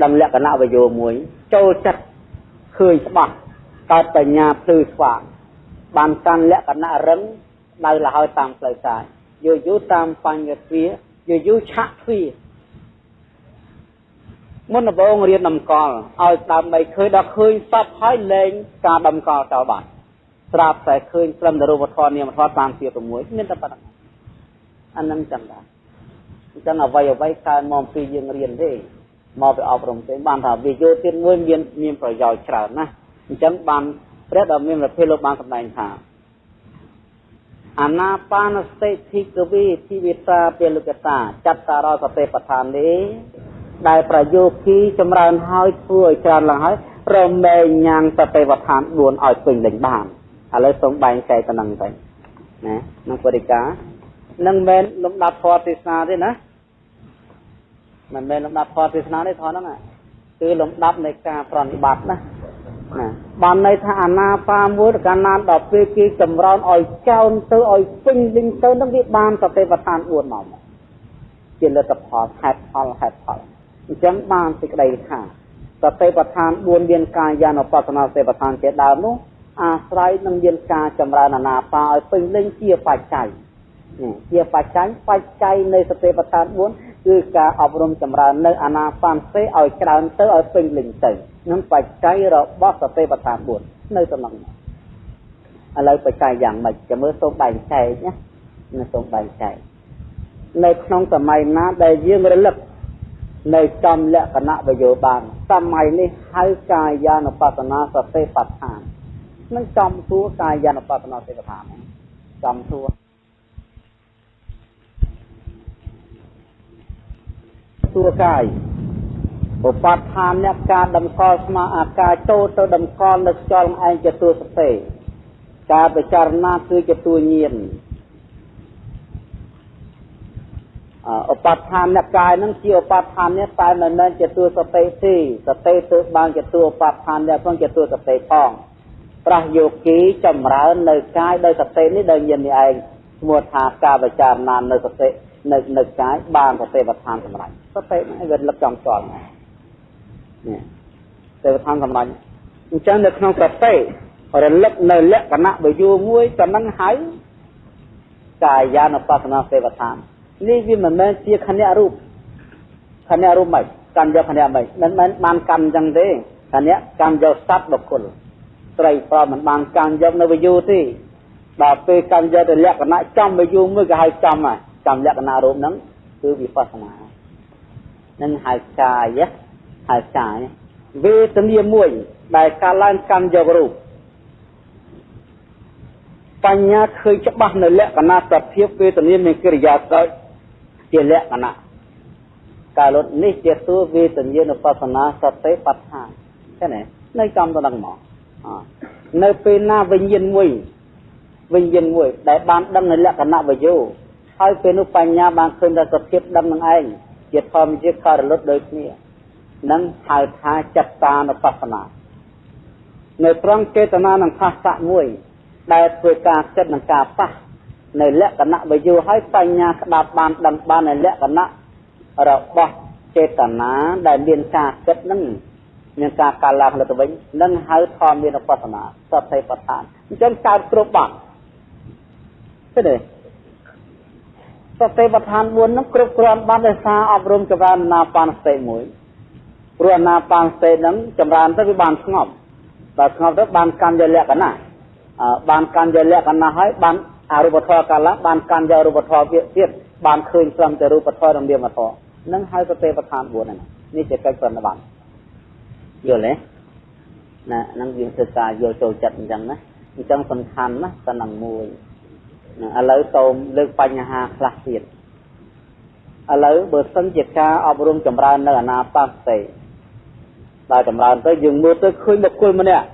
ដឹងលក្ខណៈវយោមួយ ចូលចិត្តឃើញច្បាស់កើតបញ្ញាភ្លឺស្វាងបានកាន់លក្ខណៈរឹងដៅលហើយតាមផ្លូវកាយយូរយូរតាមបញ្ញទ្វាយូរយូរឆាក់ទ្វាមុនដំបូងរៀនដំកល់ឲ្យដើម្បីឃើញដល់ឃើញសពហើយលែងការដំកល់ចោលបាត់ស្រាប់តែឃើញត្រឹមតែរូបធម៌នាមធម៌តាមជា6មានតែប៉ុណ្ណឹង អានឹងចឹងដែរអញ្ចឹងអ្វីអ្វីកើតមកពីយើងរៀនទេមកទៅអប់រំទេបានថាវាយោទៀតមួយមានមានប្រយោជន៍ច្រើនណាស់អញ្ចឹងបានព្រះដ៏មានប្រភេទលោកបានសម្ដែងថាអាណាបានស្តិធិកវិធីវិសាពលកតាចត្តារសតិបដ្ឋាននេះដែលប្រយោគីចម្រើនហើយធ្វើឲ្យច្រើនឡើងហើយរមែងញ៉ាំងសតិបដ្ឋាន4ឲ្យពេញលេញបានឥឡូវសូមបែងចែកទៅនឹងទៅណាក្នុងបរិការ នឹងមែនលំដាប់ធម៌ទេសនាទេណាមិនមែនលំដាប់ធម៌ទេសនាទេធម៌ហ្នឹងគឺលំដាប់នៃការប្រតិបត្តិណាណាបានន័យថាអាណាបាមួយកាលណាដល់ពេលគេចម្រើនឲ្យចោនទៅឲ្យពេញលេញទៅនឹងវាបានសតិប្បដ្ឋាន4មកជាលទ្ធផលហេតុផលហេតុផលអញ្ចឹងបានសេចក្តីថាសតិប្បដ្ឋាន4មានកាយានុបស្សនាសតិប្បដ្ឋានជាដើមនោះអាស្រ័យនឹងមានការចម្រើនអាណាបាឲ្យពេញលេញជាបច្ច័យ ជាបច្ច័យបច្ច័យនៃសតិប្បដ្ឋាន4គឺការអប់រំចម្រើននៅអាណាបានសេឲ្យច្រើនទៅឲ្យពេញលេញទៅនឹងបច្ច័យរបស់សតិប្បដ្ឋាន4នៅតំណឹងឥឡូវបច្ច័យយ៉ាងម៉េចចាំមើលសូមបែងចែកណាណាសូមបែងចែកនៅក្នុងសម័យណាដែលយើងរលឹកនៅចំលក្ខណៈវយោបានសម័យនេះហៅកាយានុបស្សនាសតិបដ្ឋាននឹងចំសួរកាយានុបស្សនាសតិបដ្ឋានចំសួ សួរកាយឧបដ្ឋានអ្នកការតម្កល់ស្មាអាការចូលទៅតម្កល់នៅខ្យល់ឯងជាទួសតិការពិចារណាគឺជាទួញៀនឧបដ្ឋានអ្នកកាយនឹងជាឧបដ្ឋាននេះតែមិនមែនជាទួសតិទេសតិទើបបានជាទួឧបដ្ឋាននេះផងជាទួសតិផងប្រះយោគីចម្រើននៅកាយដោយសតិនេះដោយញៀននេះឯងឈ្មោះថាការពិចារណានៅសតិ នៅនៅកាយបានសតិបដ្ឋានសម្រាប់សតិនេះវាលឹកចំស្គាល់នេះសតិបដ្ឋានសម្រាប់អញ្ចឹងនៅក្នុងសតិរលឹកនៅលក្ខណៈវយោមួយក៏នឹងហៅកាយានុបស្សនាសេវដ្ឋាននេះវាមិនមែនជាខណៈរូបខណៈរូបមិនកម្មយកខណៈមិនមិនមែនបានកម្មអញ្ចឹងទេខណៈកម្មយកសត្វបុគ្គលត្រីប្រមិនបានកម្មយកនៅវយោទេដល់ពេលកម្មយកទៅលក្ខណៈចំវយោមួយក៏ហៅចំហើយ ចំលក្ខណៈរូបហ្នឹងគឺវិបស្សនានឹងហៅកាយហៅកាយវេទនាមួយ ដែលកាលឡើងកម្មយករូបបញ្ញាឃើញច្បាស់នៅលក្ខណៈសភាពវេទនាមានកិរិយាស្រ័យជាលក្ខណៈកាលុតនេះជាតួវេទនានុបស្សនាសតិបដ្ឋានឃើញទេនៅចំទៅនឹងមកនៅពេលណាវិញ្ញាណមួយវិញ្ញាណមួយ ដែលបានដឹងនៅលក្ខណៈវយោ ហើយពេលនោះបញ្ញាបានឃើញដល់សភាពដឹងនឹងឯងជាធម្មជាតិក៏រលត់ដូចគ្នានឹងហៅថាចិត្តតានុបស្សនានៅត្រង់ចេតនានឹងផាសៈមួយ ដែលធ្វើការគិតនឹងការប៉ះនៅលក្ខណៈវិយោហើយបញ្ញាស្ដាប់បានដឹងបាននៅលក្ខណៈរបស់ចេតនាដែលមានការគិតនឹងមានការកាលឡើងលើទៅវិញនឹងហៅធម្មមានឧបសនាសតិបដ្ឋានអញ្ចឹងកើតគ្រប់បាត់ឃើញទេ សតិបដ្ឋាន4នឹងគ្រប់គ្រាន់បានដោយសារអប់រំចម្រើនណាបានសតិមួយព្រោះអាណាបានសតិនឹងចម្រើនទៅវាបានស្ងប់ដល់ស្ងប់ទៅបានកម្មយលក្ខណៈបានកម្មយលក្ខណៈហើយបានអរូបធម៌កាលឡើងបានកម្មយករូបធម៌ទៀតបានឃើញត្រឹមតែរូបធម៌និងនាមធម៌នឹងហៅសតិបដ្ឋាន4ហ្នឹងនេះជាកិច្ចប្រណិប័តយល់ទេណានឹងយើងធ្វើការយល់ចូលចិត្តអញ្ចឹងណាអញ្ចឹងសំខាន់ណាតែនឹងមួយ ឥឡូវសូមលើកបញ្ហាខ្លះទៀតឥឡូវបើសិនជាការអប់រំចម្រើននៅអាណាបាសទេដល់ចម្រើនទៅយើងមើលទៅឃើញបុគ្គលម្នាក់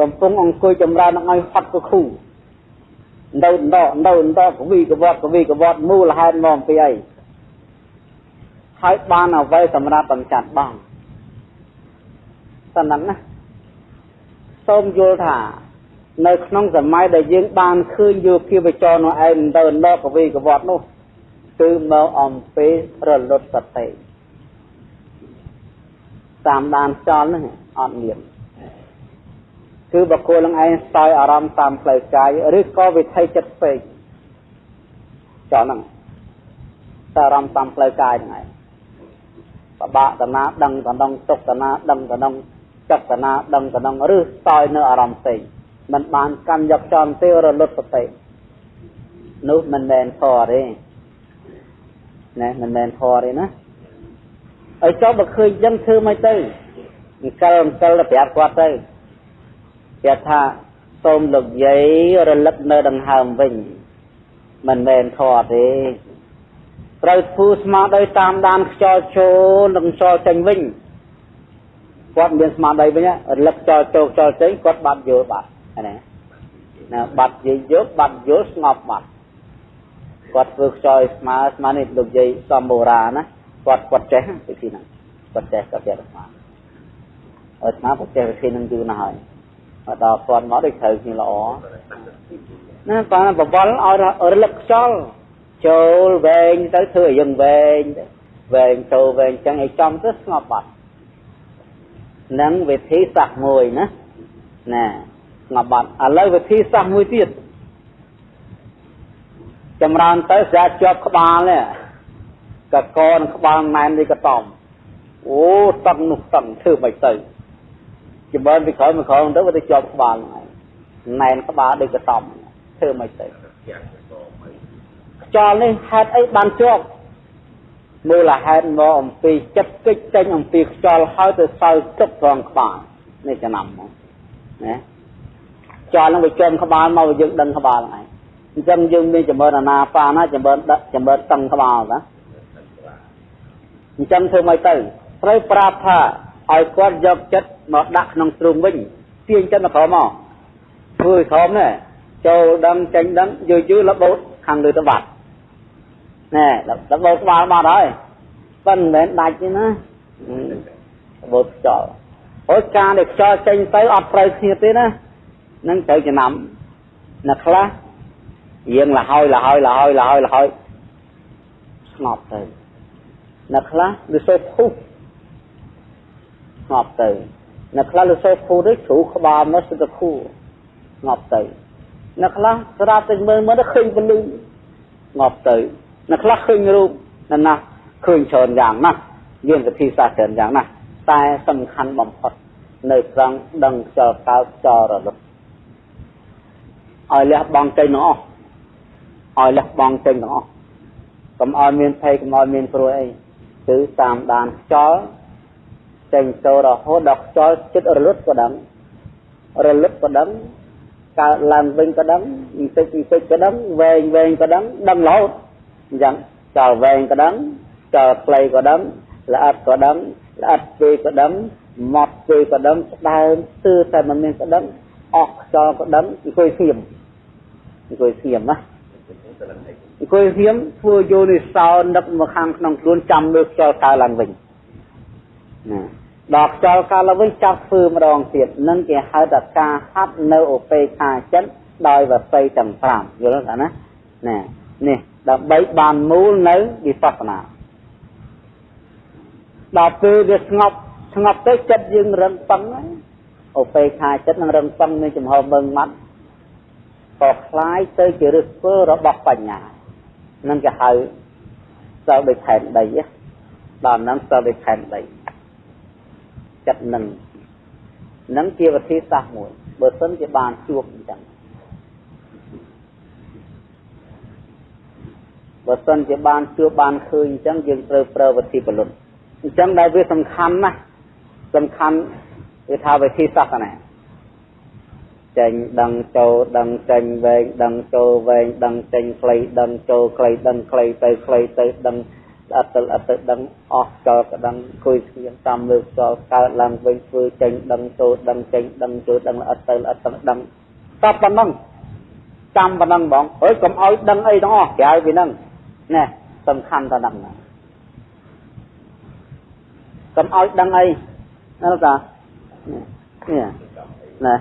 កំពុងអង្គុយចម្រើននឹងឲ្យហត់កខូនៅដកនៅដកកវីកវត្តកវីកវត្តមូលហេតុមកពីអីហើយបានអ្វីសម្រាប់បញ្ចាត់បងតែហ្នឹងណាសូមយល់ថា នៅក្នុងសម័យដែលយើងបានឃើញយោគីវចរនោះឯងទៅដកកវីកវត្តនោះគឺមកអំពីរលត់សតិតាមដានចោលហ្នឹងអត់មានគឺបកគោលនឹងឯងស្ទាយអារម្មណ៍តាមផ្លូវកាយឬក៏វិថីចិត្តពេកចោលហ្នឹងតែអារម្មណ៍តាមផ្លូវកាយហ្នឹងឯងបបាក់តណាដឹងតណ្ដងទុកតណាដឹងតណ្ដងចិត្តតណាដឹងតណ្ដងឬស្ទាយនៅអារម្មណ៍ផ្សេង มันបានកាន់យកចំទេរលត់សតិនោះមិនមែនធរទេណាមិនមែនធរទេណាឲ្យចុះបើឃើញចឹងធ្វើមិនទៅអង្គលអង្គលទៅប្រាប់គាត់ទៅគេថាសូមលោកយាយរលឹកនៅដង្ហើមវិញមិនមែនធေါ်ទេត្រូវធ្វើស្មារតីតាមដានខ្យល់ចូលនិងខ្យល់ចេញវិញគាត់មានស្មារតីវិញរលឹកខ្យល់ចូលខ្យល់ចេញគាត់បាត់យល់បាត់ ណាណាបាត់យាយយកបាត់យល់ស្ងប់បាត់គាត់ធ្វើខ្យល់ស្មើស្មើនេះលោកយាយសំបូរាណាគាត់គាត់ចេះវិធីហ្នឹងគាត់ចេះគាត់ចេះស្មាអត់ស្មាគាត់ចេះវិធីហ្នឹងយូរណាស់ហើយដល់គាត់មកដូចត្រូវគ្នាល្អណាបានបវលឲ្យរលឹកខ្យល់ចូលវែងទៅធ្វើឲ្យយើងវែងទៅវែងចូលវែងចឹងឲ្យចំទៅស្ងប់បាត់នឹងវិធីសាស្ត្រមួយណាណា ស្ងប់បាត់ឥឡូវវិធីសាស្ត្រមួយទៀតចម្រើនទៅស្រាប់ជាប់ក្បាលនេះកកនឹងក្បាលណែននេះក៏តំអូតឹងនោះតឹងធ្វើមិនទៅចម្រើនពីក្រោយមកក្រោយទៅវាទៅជាប់ក្បាលហ្នឹងណែនក្បាលដូចកតំធ្វើមិនទៅខ្យល់នេះហេតុអីបានជាប់មូលហេតុមកអំពីចិត្តគិចចេញអំពីខ្យល់ហើយទៅសើទឹកត្រង់ក្បាលនេះចំណាំមកណា ខ្យល់នឹងវាចំក្បាលមកយើងដឹងក្បាលហ្នឹងឯងអញ្ចឹងយើងមានចម្រើនអាណាបាណាចម្រើនដឹកចម្រើនតឹងក្បាលណាអញ្ចឹងធ្វើម៉េចទៅត្រូវប្រាប់ថាឲ្យគាត់យកចិត្តមកដាក់ក្នុងទ្រូងវិញទាញចិត្តមកក្រោមមកធ្វើឲ្យក្រោមនេះចូលដឹងចេញដឹងយូរយូរលបោតខាងលើទៅបាត់ណែលបោតក្បាលបាត់ហើយប៉ិនមិនមែនដាច់ទេណាលបោតខ្យល់អូការដែលខ្យល់ចេញទៅអត់ត្រូវគ្នាទេណា នឹងត្រូវចំណាំអ្នកខ្លះយើងលហើយលហើយលហើយលហើយលហើយស្ងប់ទៅអ្នកខ្លះវាសូវពុះស្ងប់ទៅអ្នកខ្លះលើសូវពុះទៅជ្រូក្បាលមកសិតគូស្ងប់ទៅអ្នកខ្លះស្រាប់តែមើលមើលទៅឃើញពលឺស្ងប់ទៅអ្នកខ្លះឃើញរូបណាស់ណាឃើញច្រើនយ៉ាងណាស់យើងវិធីសាស្ត្រច្រើនយ៉ាងណាស់តែសំខាន់បំផុតនៅត្រង់ដឹងខ្យល់កោតចរលឹក ឲ្យលះបង់ចេញទាំងអស់ឲ្យលះបង់ចេញទាំងអស់កុំឲ្យមានភ័យកុំឲ្យមានព្រួយអីគឺតាមដានខ្យល់ចេញចូលរហូតដល់ខ្យល់ចិត្តរលត់ក៏ដឹងរលត់ក៏ដឹងកើតឡើងវិញក៏ដឹងបន្តិចបន្តិចក៏ដឹងវែងវែងក៏ដឹងដឹងរហូតអញ្ចឹងចោលវែងក៏ដឹងចោលខ្លីក៏ដឹងល្អិតក៏ដឹងល្អិតពេកក៏ដឹងម៉ត់ពេកក៏ដឹងស្ដើមស្ទើរតែមិនមានក៏ដឹង អស់ខ្យល់ក៏ដឹងអង្គុយស្ងៀមអង្គុយស្ងៀមណាអង្គុយស្ងៀមធ្វើយោនិសោនឹកមកខាងក្នុងខ្លួនចាំលើខ្យល់កើឡើងវិញណាដល់ខ្យល់កើឡើងវិញចាប់ធ្វើម្ដងទៀតនឹងគេហៅថាការហាត់នៅឧបេខាចិត្តដោយវស័យទាំង5យល់ទេណាណានេះដើម្បីបានមូលនៅវិបស្សនាដល់ពេលវាស្ងប់ស្ងប់ទៅចិត្តយើងរឹងប៉ឹង ឧបេខាចិត្តនឹងរឹងប៉ឹងមានចំហមើងម៉ាត់ក៏คล้ายទៅជាឫសគល់របស់បញ្ញានឹងគេហៅស្ទើរដូចខែនដីដល់នឹងស្ទើរដូចខែនដីចិត្តនឹងនឹងជាវិធីសាស្ត្រមួយបើសិនជាបានជួបអញ្ចឹងបើសិនជាបានជួបបានឃើញអញ្ចឹងយើងត្រូវប្រើវិធីពលុតអញ្ចឹងដែលវាសំខាន់ណាស់សំខាន់ វាថាវិធីសាស្ត្រណាចេញដឹងចូលដឹងចេញវែងដឹងចូលវែងដឹងចេញខ្លីដឹងចូលខ្លីដឹងខ្លីទៅខ្លីទៅដឹងអត់ទៅអត់ទៅដឹងអស់ចោលក៏ដឹងគួយស្ងៀមតាមលើចោលកើតឡើងវិញធ្វើចេញដឹងចូលដឹងចេញដឹងចូលដឹងអត់ទៅអត់ទៅដឹងតបប៉ុណ្ណឹងចាំប៉ុណ្ណឹងបងហើយកុំឲ្យដឹងអីទាំងអស់ក្រៅពីហ្នឹងណែសំខាន់តែហ្នឹងកុំឲ្យដឹងអីណាតា នេះណែ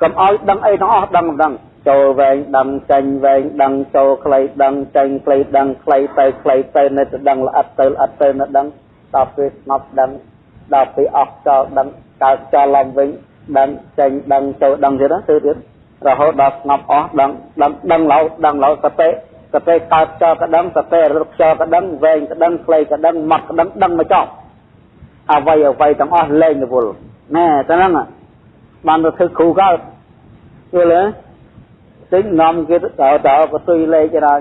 កុំឲ្យដឹងអីទាំងអស់ដឹងដឹងចូលវែងដឹងចេញវែងដឹងចូលខ្លីដឹងចេញខ្លីដឹងខ្លីទៅខ្លីទៅនៅទៅដឹងល្អិតទៅល្អិតទៅនៅដឹងដល់ពេលស្ងប់ដឹងដល់ពេលអស់ចោលដឹងកើតចោលឡើងវិញដឹងចេញដឹងចូលដឹងទៀតទៅទៀតរហូតដល់ស្ងប់អស់ដឹងដឹងដឹងឡោដឹងឡោសតិសតិកើតចោលក៏ដឹងសតិរត់ចោលក៏ដឹងវែងក៏ដឹងខ្លីក៏ដឹងម៉ត់ក៏ដឹងដឹងមកចោលអ្វីអ្វីទាំងអស់លែងរវល់ ណែតែហ្នឹងបានទៅធ្វើគ្រូកើតយល់ទេទិញនាំគេទៅតើក៏ទុយលេខទៅដល់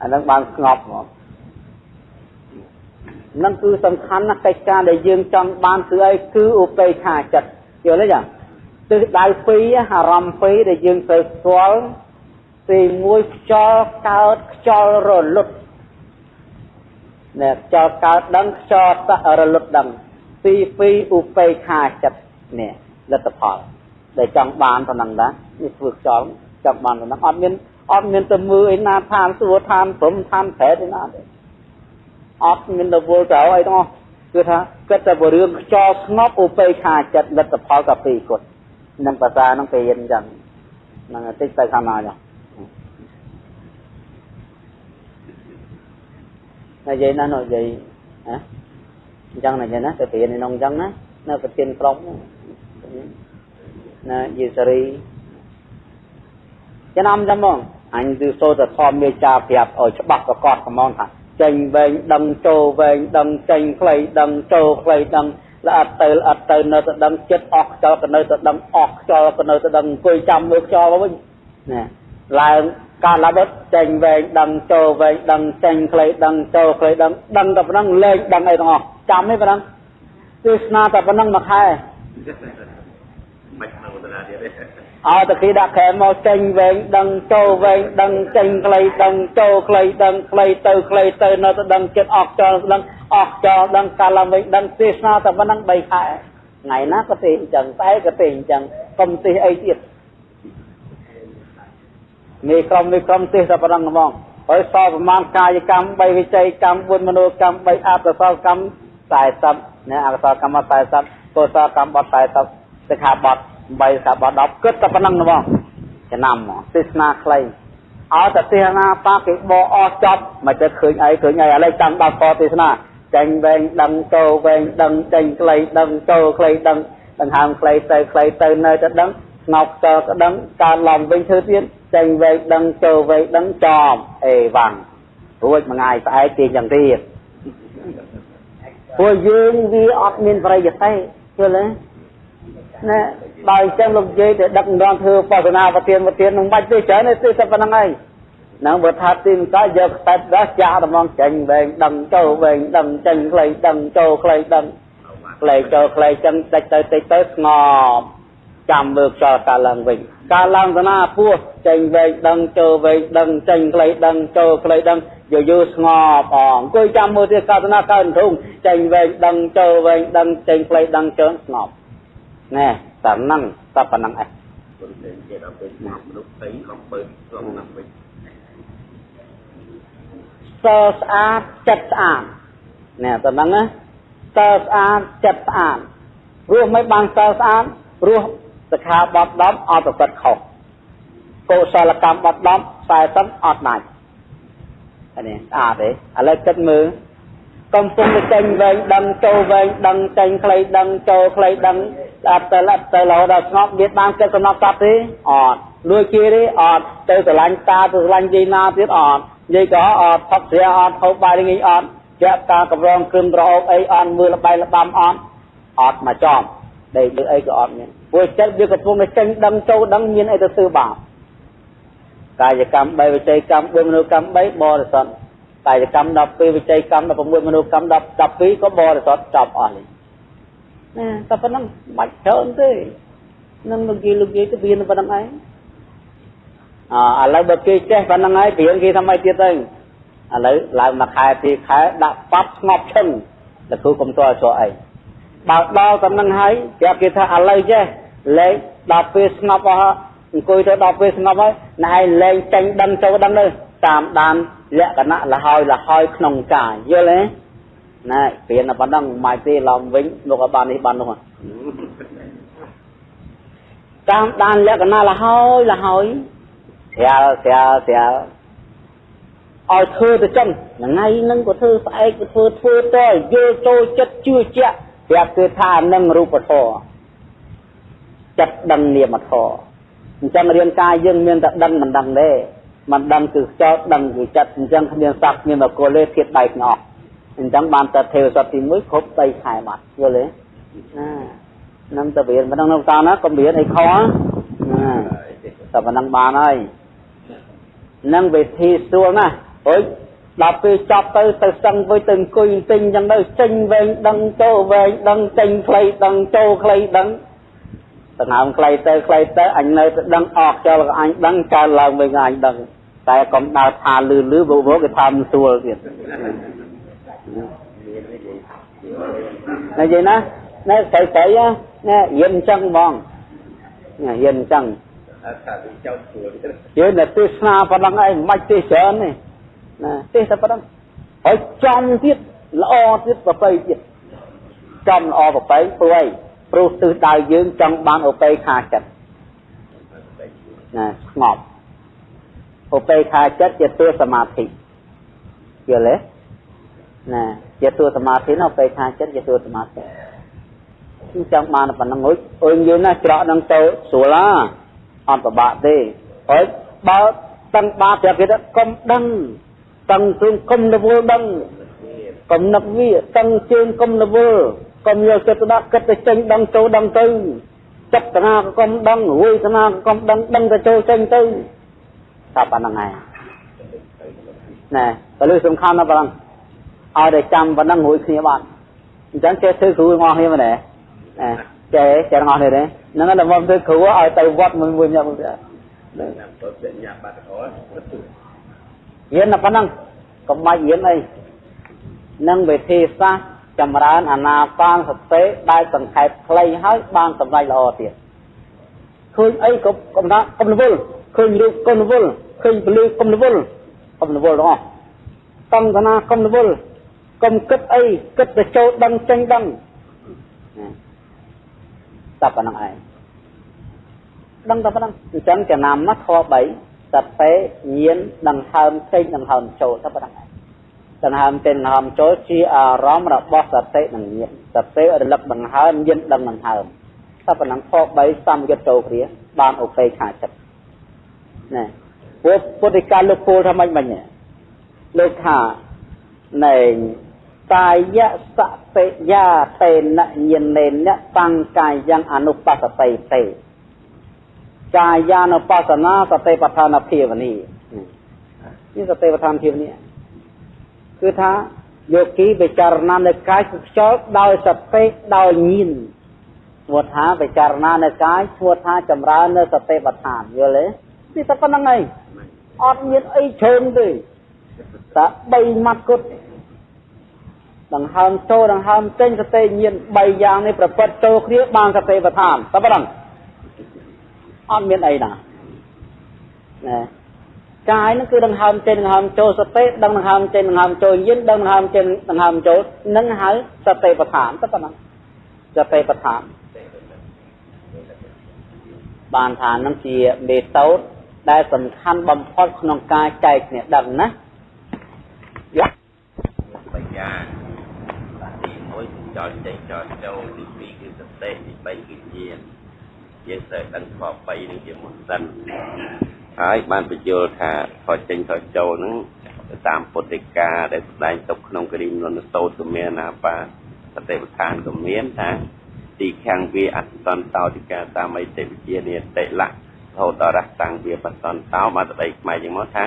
អានឹងបានស្ងប់មកនឹងគឺសំខាន់ណាស់កិច្ចការដែលយើងចង់បានគឺអីគឺឧបេក្ខាចិត្តយល់ទេចាទិសដៅពីរអារម្មណ៍ពីរដែលយើងត្រូវស្គាល់ទី1ខ្យល់កើតខ្យល់រលត់ ណែខ្យល់កើតដឹងខ្យល់រលត់ដឹងទី2ឧបេក្ខាចិត្តនេះលទ្ធផលដែលចង់បានប៉ុណ្ណឹងដែរនេះធ្វើខ្យល់ចង់បានប៉ុណ្ណឹងអត់មានអត់មានទៅមើលឯណាឋានសួគ៌ឋានព្រំឋានប្រែទេណាទេអត់មានទៅវល់ទៅអីទាំងអស់គឺថាគិតតែពីរឿងខ្យល់ស្ងប់ឧបេក្ខាចិត្តលទ្ធផលក៏ពីរគត់នឹងភាសានឹងគេរៀនអញ្ចឹងនឹងតិចទៅខាងណាចុះ និយាយណានិយាយហ៎អញ្ចឹងណាចឹងណាទៅរៀននៅក្នុងអញ្ចឹងណានៅប្រធានក្រុមណាយេសរីចំណាំចាំមកអញគឺសូត្រធម៌មេចាប្រាប់ឲ្យច្បាស់ប្រកបកំងថាចេញវែងដឹងចូលវែងដឹងចេញខ្លីដឹងចូលខ្លីដឹងល្អិតទៅល្អិតទៅនៅទៅដឹងចិត្តអស់ខ្យល់ក៏នៅទៅដឹងអស់ខ្យល់ក៏នៅទៅដឹងអង្គុយចាំមើលខ្យល់វិញណាឡើង ការឡាបត់ចេញវែងដឹងចូលវែងដឹងចេញខ្លីដឹងចូលខ្លីដឹងដឹងតែប៉ុណ្ណឹងលេងដឹងអីទាំងអស់ចាំទេប៉ុណ្ណឹងទេសនាតែប៉ុណ្ណឹងមួយខែមិនក្នុងតាទៀតទេអោតគីដាក់ខែមកចេញវែងដឹងចូលវែងដឹងចេញខ្លីដឹងចូលខ្លីដឹងខ្លីទៅខ្លីទៅនៅទៅដឹងចិត្តអស់ចោលដឹងអស់ចោលដឹងកាលឡើងវិញដឹងទេសនាតែប៉ុណ្ណឹង3ខែថ្ងៃណាក៏ទេអញ្ចឹងតែក៏ទេអញ្ចឹងកុំទេសអីទៀត នេះក្រុមនេះក្រុមទេសតែប៉ុណ្ណឹងហ្មងហើយសល់ប្រមាណកាយកម្ម3វិច័យកម្ម4មនោកម្ម3អកុសលកម្ម40ណាអកុសលកម្ម40កុសលកម្មបត់40សិក្ខាបទ8សិក្ខាបទ10គិតតែប៉ុណ្ណឹងហ្មងចំណាំទេសនាខ្លីអោតែទេសនាបាគេបអស់ចប់មិនទៅឃើញអីឃើញអីឥឡូវចាំដល់ពទេសនាចេញវែងដឹងចូលវែងដឹងចេញខ្លីដឹងចូលខ្លីដឹងដង្ហើមខ្លីទៅខ្លីទៅនៅតែដឹងស្ងប់ខ្យល់ក៏ដឹងកើតឡំវិញធ្វើទៀត ចេញវែកដឹងចូលវែកដឹងចំអេវ៉ាំងរួចមួយថ្ងៃស្អែកទីយ៉ាងទៀតពួកយើងវាអត់មានប្រយោជន៍ទេយល់ទេណាដល់អញ្ចឹងលោកនិយាយទៅដឹកនាំធ្វើបស្សនាប្រធានប្រធាននឹងបាច់ទេច្រើនទេតែប៉ុណ្្នឹងហើយនឹងបើថាទីមិនក៏យកខ្សែដោះចាក់ដំងចេញវែងដឹងចូលវែងដឹងចេញខ្លីដឹងចូលខ្លីដឹងខ្លីចូលខ្លីចឹងតិចទៅតិចទៅស្ងប់ចាំមើលខ្យល់កើតឡើងវិញ កើតឡើងទៅណាពោះចេញវែងដឹងចូលវែងដឹងចេញខ្លីដឹងចូលខ្លីដឹងយូរយូរស្ងប់អអង្គុយចាំមើលទៀតកើតណាកើតធុងចេញវែងដឹងចូលវែងដឹងចេញខ្លីដឹងជើងស្ងប់ណែតែហ្នឹងតែប៉ុណ្្នឹងឯងគុណទេជាដល់ពេលមនុស្សទៅអំពើក្នុងហ្នឹងវិញសស្អាតចិត្តស្អាតណែតែហ្នឹងណាសស្អាតចិត្តស្អាតរស់មិនបានសស្អាតរស់ សិក្ខាបទ10អត់ប្រព្រឹត្តខុសកុសលកម្មបទ10 40អត់ដាច់អានេះស្អាតទេឥឡូវគិតមើលកំពុងចេញវែងដឹងចូលវែងដឹងចេញខ្លីដឹងចូលខ្លីដឹងដល់ទៅទៅរហូតដល់ស្ងប់មានបានគិតសំណប់សត្វទេអត់លួចជាទេអត់ទៅស្រឡាញ់តាទៅស្រឡាញ់យាយណាទៀតអត់យាយក៏អត់ផឹកស្រាអត់ហូបបាយងាយអត់ជាក់ការកម្រងគ្រឿងត្រអោបអីអត់មើលល្បែល្បាំអត់អត់មកចំដេកលើអីក៏អត់មាន ព្រោះចិត្តវាកំពុងតែចេញដឹងចូលដឹងមានអីទៅធ្វើបាបកាយកម្ម3វិច័យកម្ម4មនោកម្ម3បរិសុទ្ធកាយកម្ម12វិច័យកម្ម16មនោកម្ម10 12ក៏បរិសុទ្ធចប់អស់នេះណាតែប៉ុណ្ណឹងបាច់ច្រើនទេនឹងលោកយាយលោកយាយទៅវាប៉ុណ្ណឹងឯងអឥឡូវបើគេចេះប៉ុណ្ណឹងហើយព្រៀងគេថាម៉េចទៀតទៅឥឡូវឡើងមួយខែពីរខែដាក់ប៉ាប់ស្ងប់ឈឹងលោកគ្រូកុំតើចោះអី បើដល់តែនឹងហើយប្រាប់គេថាឥឡូវចេះលេងដល់ពេលស្ងប់អស់អង្គុយទៅដល់ពេលស្ងប់ហើយណែលេងចេញដឹងចូលដឹងទៅតាមដានលក្ខណៈលហើយលហើយក្នុងកាយយល់ទេណែព្រៀនតែប៉ុណ្ណឹងមិនទេឡំវិញលោកឲ្យបាននេះបាននោះតាមដានលក្ខណៈលហើយលហើយស្រាលស្រាលស្រាលឲ្យធ្វើទៅចឹងថ្ងៃហ្នឹងក៏ធ្វើស្អែកក៏ធ្វើធ្វើតយល់ចូលចិត្តជឿជាក់ ប្រាប់គឺថានឹងរូបធម៌ចិត្តដឹងនាមធម៌អញ្ចឹងរៀនកាយយើងមានតែដឹងមិនដឹងទេមិនដឹងគឺចោតដឹងគឺចិត្តអញ្ចឹងគ្មានសត្វគ្មានបកុលទេធៀបបែកទាំងអស់អញ្ចឹងបានតែទេវសត្វទី1គ្រប់3ខែបាត់យល់ទេណានឹងទៅរៀនមិនដឹងនៅតាណាកុំរៀនអីខណាតែប៉ុណ្ណឹងបានហើយនឹងវិធីស្រួលណាស់អុយ ដល់ពេលចប់ទៅទៅសឹងវិញទៅអង្គុយទិញអញ្ចឹងទៅចេញវែងដឹងចូលវែងដឹងចេញខ្លីដឹងចូលខ្លីដឹងដង្ហើមខ្លីទៅខ្លីទៅអញនៅទៅដឹងអស់ចោលក៏អញដឹងកើតឡើងវិញអញដឹងតែកុំដើរថាលឺលឺវោគេថាមិនស្រួលទៀតនិយាយណាណែស្រីស្រីណែយិនអញ្ចឹងហ្មងណែយិនអញ្ចឹងថាទៅចោលស្រួលយើងតែទស្សនាប៉ុណ្ណឹងឯងមិនបាច់ទេសច្រើនទេ ណាទេសតែប៉ុណ្ណឹងហើយចំទៀតល្អទៀតប្របីទៀតចំល្អប្របីព្រោះអីព្រោះទិសដៅយើងចង់បានឧបេខាចិត្តណាស្ងប់ឧបេខាចិត្តជាតួសមាធិយល់ទេណាជាតួសមាធិណាឧបេខាចិត្តជាតួសមាធិខ្ញុំចង់បានប៉ុណ្ណឹងហុចអើយយើងណាច្រកនឹងទៅស្រួលឡាអត់ពិបាកទេហើយបើតឹងបាប្រាប់គេថាកុំដឹង តឹងជើងកុំរវល់ដឹងកំណឹកវាតឹងជើងកុំរវល់កកុំយកចិត្តទៅដាក់គិតទៅចេញដឹងចូលដឹងទៅចិត្តណាក៏កុំដឹងវេទនាក៏កុំដឹងដឹងទៅចូលចេញទៅថាប៉ុណ្្នឹងហើយណែក៏លើសំខាន់ណាស់ប៉ុណ្ណឹងឲ្យតែចាំប៉ុណ្ណឹងរួចគ្នាបានអញ្ចឹងចេះធ្វើគ្រូងអស់គ្នាមែនទេចេះចេះងអស់គ្នាទេហ្នឹងតែមកធ្វើគ្រូឲ្យទៅវត្តមួយមួយញ៉ាំមួយហ្នឹងទៅញ៉ាំបាត់ទៅ រៀនតែប៉ុណ្ណឹងកុំបាច់រៀនអីនឹងវិធីសាស្ត្រចម្រើនអាណាបានសតិដែលសង្ខេបខ្លីហើយបានសម្រេចល្អទៀតឃើញអីក៏កំណាកុំរវល់ឃើញរូបកុំរវល់ឃើញពលឺកុំរវល់កុំរវល់ទាំងអស់កំកណាកុំរវល់កុំគិតអីគិតទៅចូលដឹងចេញដឹងតែប៉ុណ្្នឹងឯងដឹងតែប៉ុណ្្នឹងអញ្ចឹងចំណាំមកធម៌3 សតិញាណដង្ហើមចេញដង្ហើមចូលតែប៉ុណ្្នឹងឯងដង្ហើមចេញដង្ហើមចូលជាអារម្មណ៍របស់សតិនិងញាណសតិរលឹកដង្ហើមញាណដឹងដង្ហើមតែប៉ុណ្្នឹងធម៌3សំយុទ្ធចូលគ្នាបានអូខេខាចិត្តណែពុទ្ធពុទ្ធិកាលោកពូលថាម៉េចមិញលោកថាណែកាយសតិយាតេនញាណេនតាំងកាយ៉ាងអនុបស្សតិទេ កាយានុបស្សនាសតិបដ្ឋានភាវនីនេះសតិបដ្ឋានភាវនីគឺថាយោគីពិចារណានៅកាយខ្យល់ដោយសតិដោយញាណឈ្មោះថាពិចារណានៅកាយឈ្មោះថាចម្រើននៅសតិបដ្ឋានយល់ទេនេះតែប៉ុណ្្នឹងឯងអត់មានអីជ្រើងទេតែ3ម៉ាត់គត់ដង្ហើមចូលដង្ហើមចេញសតិញាណ3យ៉ាងនេះប្រព្រឹត្តចូលគ្នាបានសតិបដ្ឋានតែប៉ុណ្្នឹង អត់មានអីណាណែកាយនឹងគឺដង្ហើមចេញដង្ហើមចូលសតិដឹងដង្ហើមចេញដង្ហើមចូលញាណដឹងដង្ហើមចេញដង្ហើមចូលនឹងហៅសតិបដ្ឋានតែប៉ុណ្ណឹងសតិបដ្ឋានបានថានឹងជាមេតូតដែលសំខាន់បំផុតក្នុងការចែកគ្នាដឹងណាយ៉ាបញ្ញាទី1ចោលចេញចោលចូលទី2គឺសតិទី3គឺញាណ យើងត្រូវដឹងខ3នេះជាមុនសិនហើយបានបញ្យល់ថាខចេញខចូលហ្នឹងតាមពុទ្ធិកាដែលស្ដែងទុកក្នុងគរិមនសោតមានណាបាសតិប្បដ្ឋានក៏មានថាទីខាងវាអសន្តោតិកាតាមអិតិវិជានិតិលៈហូតដល់រះតាំងវាបសន្តោមកស្ដីខ្មែរជាងមកថា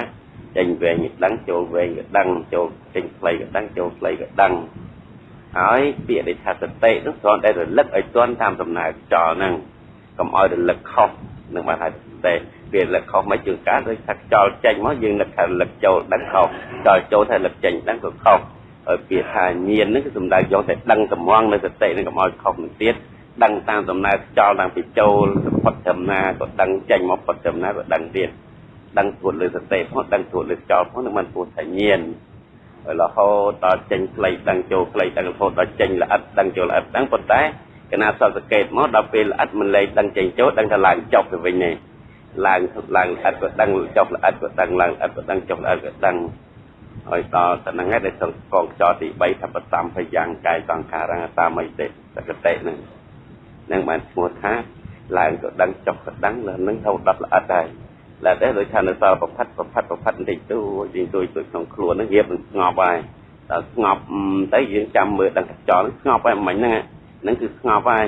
ចេញវែងក៏ដឹងចូលវែងក៏ដឹងចូលចេញខ្លីក៏ដឹងចូលខ្លីក៏ដឹងហើយពាក្យដែលថាសតិនោះគ្រាន់តែរលឹកឲ្យទាន់តាមដំណើរចោលហ្នឹង កុំឲ្យរលឹកខុសនឹងបានថាសតិវាលឹកខុសមកជាងការដូចថាខ្យល់ចេញមកយើងនឹកថាលឹកចូលដឹងខុសខ្យល់ចូលថាលឹកចេញដឹងក៏ខុសហើយពាក្យថាញៀនហ្នឹងគឺសំដៅយកតែដឹងតំងនៅសតិនឹងកុំឲ្យខុសនឹងទៀតដឹងតាមដំណើរខ្យល់តាំងពីចូលផុតចំណាក៏ដឹងចេញមកផុតចំណាក៏ដឹងទៀតដឹងទួតលើសតិផងដឹងទួតលើខ្យល់ផងនឹងមិនពោះថាញៀនហើយរហូតដល់ចេញផ្លៃដឹងចូលផ្លៃដឹងរហូតដល់ចេញល្អិតដឹងចូលល្អិតដឹងប៉ុន្តែ កណាសតសកេតមកដល់ពេលល្អិតមិនលែងដឹងចេញចូលដឹងថាឡើងចប់ទៅវិញនេះឡើងឡើងល្អិតក៏ដឹងចុះល្អិតក៏ដឹងឡើងល្អិតក៏ដឹងចុះល្អិតក៏ដឹងហើយដល់ទៅហ្នឹងឯងដែលសង្កងខ្យល់ទី3ថាបតំភយ៉ាងកាយសង្ខារងតាមិតិសកតិហ្នឹងនឹងបានឈ្មោះថាឡើងក៏ដឹងចុះក៏ដឹងលើនឹងទៅដុតល្អិតហើយឡើយតែដូចថានៅសល់ប្រផាត់ប្រផាត់ប្រផាត់បន្តិចទៅយើងទួយទួយក្នុងខ្លួនហ្នឹងរៀបនឹងស្ងប់ហើយដល់ស្ងប់ទៅយើងចាំមើលដឹងខ្យល់ស្ងប់ហើយមិញហ្នឹង ហ្នឹងគឺស្ងប់ហើយ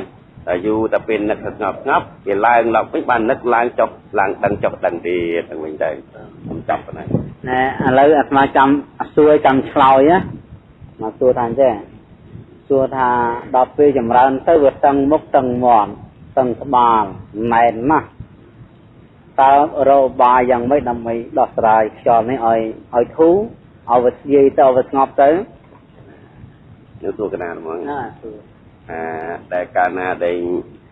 តែយូរតែពេលនឹកស្ងប់ស្ងប់វាឡើងឡើងវិញបាននឹកឡើងចុះឡើងដឹងចុះដឹងទៀតទៅវិញទៅខ្ញុំចាប់ប៉ុណ្ណឹងណែឥឡូវអាត្មាចាំសួរចាំឆ្លើយណាមកសួរថាអញ្ចឹងសួរថាដល់ពេលចម្រើនទៅវាតឹងមុខតឹងមាត់តឹងក្បាលណែនណាស់តើរោបាយយ៉ាងម៉េចដើម្បីដោះស្រាយខ្យល់នេះឲ្យឲ្យធូរឲ្យវាស្យាយទៅវាស្ងប់ទៅនៅទូកណាហ្មងណាសួរអា ដែលកាលណាដែល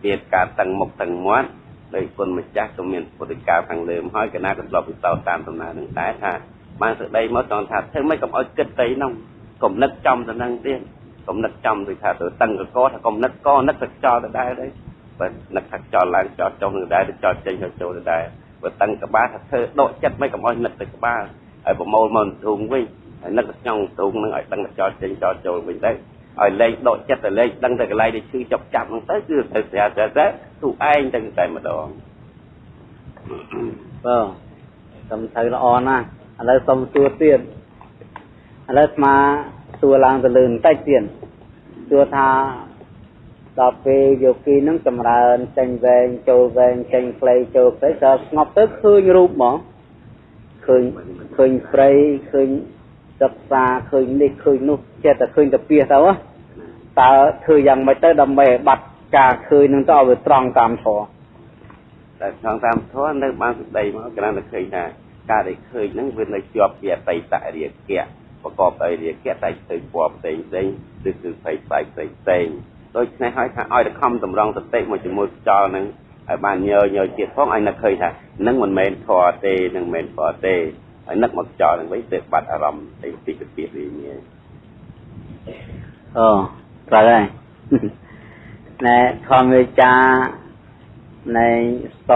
មានការតឹងមុខតឹងមាត់ដោយគុណម្ចាស់ក៏មានពុទ្ធិកាខាងលើមកហើយកណាក៏ធ្លាប់ពិសោធន៍តាមដំណើរនឹងដែរថាបានសេចក្តីមកចង់ថាធ្វើម៉េចកុំឲ្យគិតទៅនោះកុំនឹកចំទៅនឹងទៀតកុំនឹកចំដូចថាទៅតឹងកកថាកុំនឹកកនឹកទៅចោលទៅដែរទេបើនឹកថាចោលឡើងចោលចុះនឹងដែរទៅចោលចេញទៅចូលទៅដែរបើតឹងក្បាលថាធ្វើដកចិត្តមិនកុំឲ្យនឹកទៅក្បាលហើយប្រមូលមកធុងវិញហើយនឹកក្នុងធុងនឹងឲ្យដឹងទៅចោលចេញចោលចូលវិញដែរ ឲ្យលែងដកចិត្តទៅលែងដឹងតែកន្លែងដែលឈឺចាប់ចាប់ហ្នឹងទៅគឺទៅស្រាស្រាទៅទូឯងទៅតែម្ដងបងសំទៅល្អណាស់ឥឡូវសុំសួរទៀតឥឡូវស្មាសួរឡើងទៅលើបន្តិចទៀតសួរថាដល់ពេលយោគីនឹងចម្រើនចេញវែងចូលវែងចេញខ្លីចូលខ្លីដល់ស្ងប់ទៅឃើញរូបហ្មងឃើញឃើញព្រៃឃើញ សិក្សាឃើញនេះឃើញនោះចេះតែឃើញតែពីទៅតើធ្វើយ៉ាងម៉េចទៅដើម្បីឲ្យបាត់ការឃើញនឹងទៅឲ្យវាត្រង់តាមធម៌តែត្រង់តាមធម៌នៅបានសេចក្តីមកគ្រាន់តែឃើញថាការដែលឃើញហ្នឹងវានៅជាប់ពីអតីតរាគៈប្រកបដោយរាគៈតែឃើញពណ៌ផ្សេងផ្សេងឬគឺផ្សេងផ្សេងផ្សេងផ្សេងដូច្នេះហើយថាឲ្យតែខំតម្រង់សតិមកជាមួយខ្យល់ហ្នឹងឲ្យបានញើញើទៀតផងឲ្យនឹកឃើញថានឹងមិនមែនធរទេនឹងមិនមែនធរទេ ហើយនឹកមកខ្យល់ហ្នឹងវិញទៅបាត់អារម្មណ៍ទីទីគពីរីនេះអូត្រូវហើយណែធម្មវិចានៃស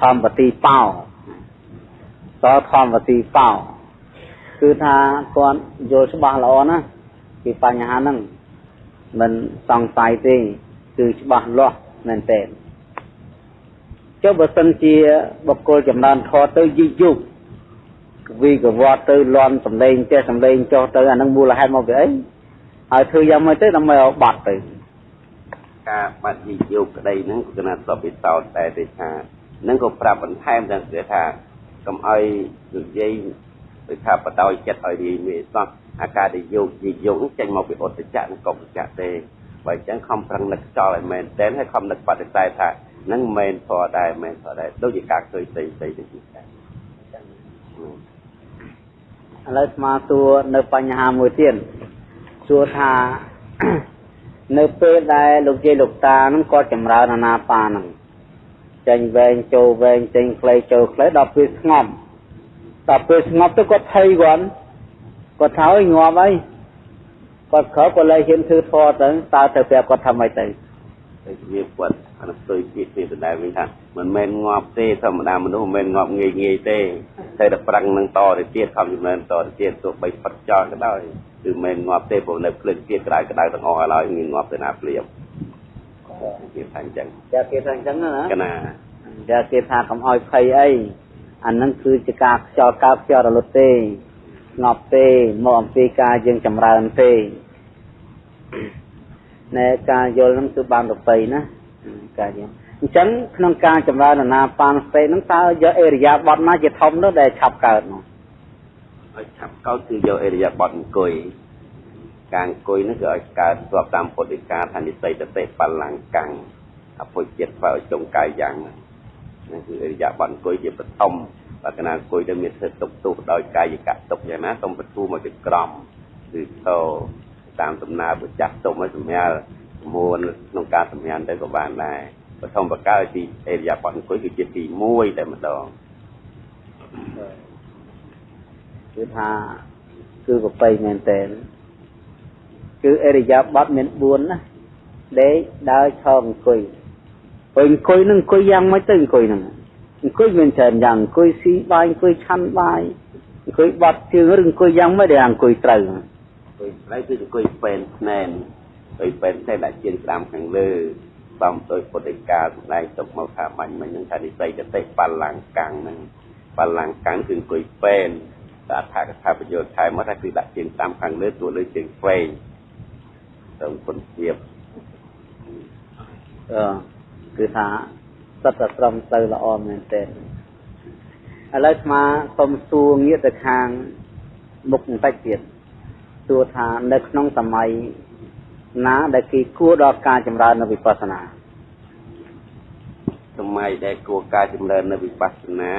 ធម្មទីបោសធម្មទីបោគឺថាគាត់យល់ច្បាស់ល្អណាពីបញ្ហាហ្នឹងមិនសង្ស័យទេគឺច្បាស់លាស់មែនទែន ចុះបើសិនជាបុគ្គលចំណានធរទៅយីយុកវិកវត្តទៅលន់សំឡេងចេះសំឡេងចុះទៅអានឹងមូលហេតុមកពីអីហើយធ្វើយ៉ាងម៉េចទៅដើម្បីឲ្យបាត់ទៅការបាត់យីយុកក្តីហ្នឹងគឺគណៈសពពិសោធន៍តែទេថានឹងក៏ប្រាប់បន្ថែមទាំងគេថាកុំឲ្យនិយាយដូចថាបដោយចិត្តឲ្យរាយមេសោះអាការដែលយោគជាយោគចេញមកពីអត្តចៈនិងកុបចៈទេបើអញ្ចឹងខំប្រឹងនឹកចោលឲ្យមែនតែនហើយខំនឹកបដិសេធថា នឹងមែនធរដែរមែនធរដែរដូចជាការឃើញផ្សេងផ្សេងទៅទៀតដែរឥឡូវស្មាសួរនៅបញ្ហាមួយទៀតសួរថានៅពេលដែលលោកយាយលោកតានឹងគាត់ចម្រើនអាណាបានឹងចេញវែងចូលវែងចេញខ្លីចូលខ្លីដល់ពេលស្ងប់ដល់ពេលស្ងប់ទៅគាត់ថៃគាត់គាត់ថាអើយងាប់អីគាត់ក្រោយគាត់លែងហ៊ានធ្វើធေါ်ទៅតើទៅប្រាប់គាត់ថាម៉េចទៅទៅវាគាត់ អានោះទៅជាពីដដែលវិញថាមិនមែនងាប់ទេធម្មតាមនុស្សមិនមែនងាប់ងាយងាយទេតែតែប្រឹងនឹងតទៅទៀតខំចំណើតទៅទៀតទោះបីផាត់ចោលក៏ដោយគឺមិនងាប់ទេព្រោះនៅភ្លើងទៀតក្តៅក្តៅទាំងអស់ហើយងាយងាប់ទៅណាភ្លាមគេថាអញ្ចឹងចាគេថាអញ្ចឹងណាកណាចាគេថាកុំឲ្យភ័យអីអានឹងគឺជាការខ្យល់កើបខ្យល់រលត់ទេស្ងប់ទេមកអំពីការយើងចម្រើនទេណែការយល់នឹងគឺបានទៅបីណា ការយើងអញ្ចឹងក្នុងការចម្រើនអាណាបានស្ទេនឹងតើយកអេរិយាបថណាជាធំនោះដែលឆាប់កើតនោះឲ្យឆាប់កើតគឺយកអេរិយាបថអង្គុយការអង្គុយនោះគឺឲ្យកើតស្របតាមពុទ្ធិកាថានិស័យតតិបលង្កាំងអពុចិត្តធ្វើឲ្យចុងកាយយ៉ាងហ្នឹងគឺអេរិយាបថអង្គុយជាបឋមបើកណាអង្គុយទៅមានធ្វើទុកទុះដោយកាយកៈទុកយ៉ាងណាសូមបទូមកជាក្រមគឺតតាមដំណើរប្រចាស់ទុំឲ្យសម្ញាល់ មួនក្នុងការសម្ញាល់ទៅក៏បានដែរបឋមបកើទីអេរិយាបថអង្គុយគឺជាទី1តែម្ដងគឺថាគឺប្របីមែនតើគឺអេរិយាបថមាន4ណាដេកដើរឈរអង្គុយពេលអង្គុយនឹងអង្គុយយ៉ាងម៉េចទៅអង្គុយហ្នឹងអង្គុយមានច្រើនយ៉ាងអង្គុយស៊ីបាយអង្គុយឆាន់បាយអង្គុយបត់ជើងឬអង្គុយយ៉ាងម៉េចដែលអង្គុយត្រូវអង្គុយត្រូវគឺអង្គុយពេនស្នែន អង្គុយពេនស្នែនដាក់ជើងតាមខាងលើបំដោយពុទ្ធិកាសម្ដែងទុកមកថាបាញ់មិញនឹងថានិស័យកតិបលាំងកាំងហ្នឹងបលាំងកាំងគឺអង្គុយពេនតែអត្ថកថាប្រយោជន៍ថែមមកថាគឺដាក់ជើងតាមខាងលើទួលើជើងវែងទៅគុណភាពអឺគឺថាសិតតែត្រឹមទៅល្អមែនទែនឥឡូវស្មាសុំសួរងាកទៅខាងមុខបន្តិចទៀតសួរថានៅក្នុងសម័យ ណាដែលគេគួរដល់ការចម្រើននៅវិបស្សនាសម័យដែលគួរការចម្រើននៅវិបស្សនា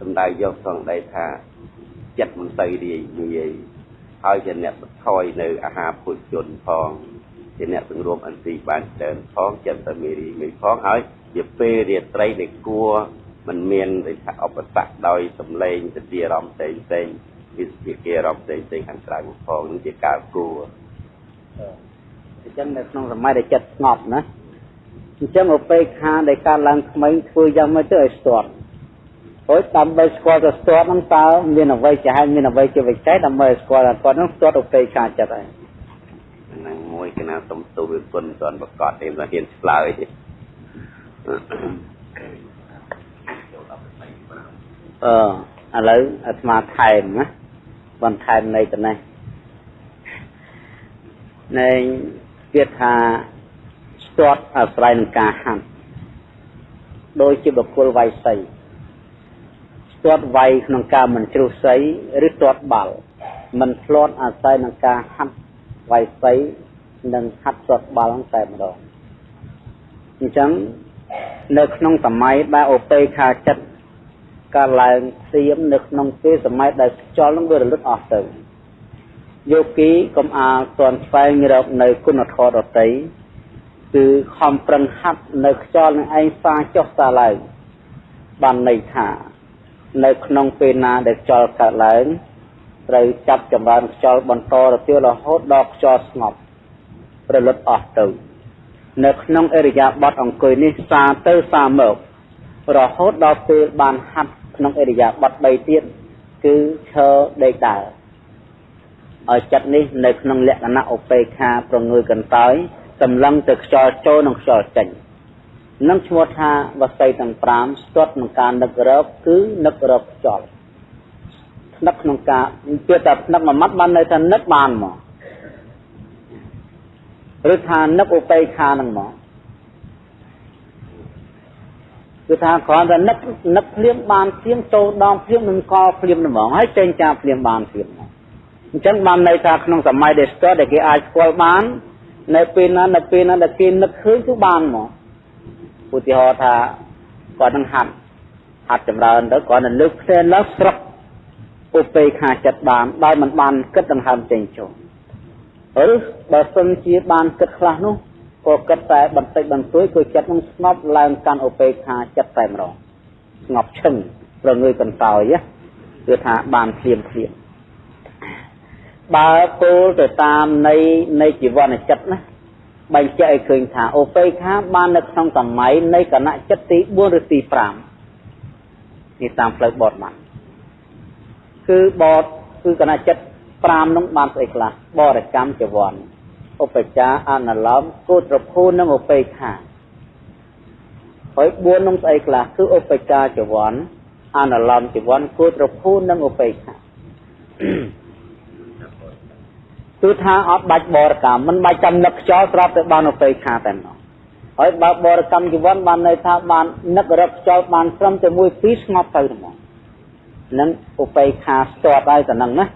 សំដៅយកសង្ដីថាចិត្តមិនទៅរាយងាយហើយជាអ្នកបន្ថយនៅអាហារពុជនផងជាអ្នកសង្រួមអន្ទីបានច្រើនផងចិត្តតែមេរីមេផងហើយជាពេលរាត្រីដែលគួរมันមានដូចថាឧបសគ្គដោយសម្លេងទៅជាអារម្មណ៍ផ្សេងផ្សេងវិស្វគេអារម្មណ៍ផ្សេងផ្សេងខាងក្រៅផងនឹងជាការគួរអញ្ចឹងនៅក្នុងសម័យដែលចិត្តស្ងប់ណាអញ្ចឹងឧបេក្ខាដែលកើតឡើងថ្មីធ្វើយ៉ាងម៉េចទៅឲ្យស្ទាត់ព្រោះដើម្បីស្គាល់ទៅស្ទាត់ហ្នឹងតើមានអ្វីជាហេតុមានអ្វីជាវិច័យដើម្បីស្គាល់ថាគាត់ហ្នឹងស្ទាត់ឧបេក្ខាចិត្តហើយហ្នឹងមួយកណាសុំទូវាគុណមិនទាន់ប្រកាសទេមិនហ៊ានឆ្លើយអឺឥឡូវអាត្មាថែមណាបន្ថែមនៃតំណេះនៃ វាថាស្ទាត់អាស្រ័យនឹងការហាត់ដោយជាបុគ្គលវាយសីស្ទាត់វាយក្នុងការមិនជ្រុះសីឬស្ទាត់បាល់មិនធ្លាត់អាស្រ័យនឹងការហាត់វាយសីនិងហាត់ស្ទាត់បាល់តែម្ដងអញ្ចឹងនៅក្នុងសម័យដែលអូពេខាចិត្តកើតឡើងសៀមនៅក្នុងពេលសម័យដែលខ្យល់នឹងវារលត់អស់ទៅ យោគីកុំអាលទាន់ស្វែងរកនៅគុណធម៌ដតីគឺខំប្រឹងហាត់នៅខ្យល់នឹងឯងសាចុះសាឡើងបានន័យថានៅក្នុងពេលណាដែលខ្យល់កើតឡើងត្រូវចាប់ចម្រើនខ្យល់បន្តរទាលរហូតដល់ខ្យល់ស្ងប់ប្រលត់អស់ទៅនៅក្នុងអរិយាបថអង្គុយនេះសាទៅសាមករហូតដល់ពេលបានហាត់ក្នុងអរិយាបថ3ទៀតគឺឈរដេកដើរ ឲ្យចិត្តនេះនៅក្នុងលក្ខណៈឧបេក្ខាប្រងើយកន្តើយសម្លឹងទៅខ្យល់ចូលនិងខ្យល់ចេញនឹងឈ្មោះថាវស័យទាំង5ស្ទាត់ក្នុងការនឹករកគឺនឹករកខ្យល់នឹកក្នុងការពាក្យថានឹកមួយម៉ាត់បានន័យថានឹកបានមកឬថានឹកឧបេក្ខានឹងមកគឺថាគ្រាន់តែនឹកនឹកភ្លាមបានភ្លាមចូលដងភ្លាមនឹងកភ្លាមហ្មងហើយចេញចាភ្លាមបានភ្លាម អញ្ចឹងបានន័យថាក្នុងសម័យដែលស្ទាត់ដែលគេអាចស្គាល់បាន នៅពេលណានៅពេលណាដែលគេនឹកឃើញគឺបានមកឧទាហរណ៍ថាគាត់នឹងហាត់ហាត់ចម្រើនទៅគាត់នឹងលើកផ្សេងឡើងស្រឹកឧបេខាចិត្តបានដោយមិនបានគិតដង្ហើមចេញចូលឬបើសិនជាបានគិតខ្លះនោះក៏គិតតែបន្តិចបន្តួចគឺចិត្តនឹងស្ងប់ឡើងកាន់ឧបេខាចិត្តតែម្ដងស្ងប់ឈឹងប្រងើយកន្តើយគឺថាបានភ្លាមភ្លាម បើគោលទៅតាមនៃនៃជីវនចិត្តណាបែងចែកឲ្យឃើញថាអូបេខាបាននៅក្នុងសម័យនៃគណៈចិត្តទី4ឬទី5នេះតាមផ្លូវបតបានគឺបតគឺគណៈចិត្ត5នោះបានស្អីខ្លះបរិកម្មចវ័នឧបចាអនុឡមគោត្រភូនិងឧបេខាហើយ4នោះស្អីខ្លះគឺឧបចាចវ័នអនុឡមចវ័នគោត្រភូនិងឧបេខា គឺថាអត់បាច់បរកម្មមិនបាច់ចាំនឹកខ្យល់ស្រាប់តែបានឧបេខាតែម្ដងហើយបើបរកម្មជីវិតបានន័យថាបាននឹករកខ្យល់បានត្រឹមតែមួយពីរស្ងប់ទៅហ្មងនឹងឧបេខាស្ទាត់ហើយទៅនឹងណា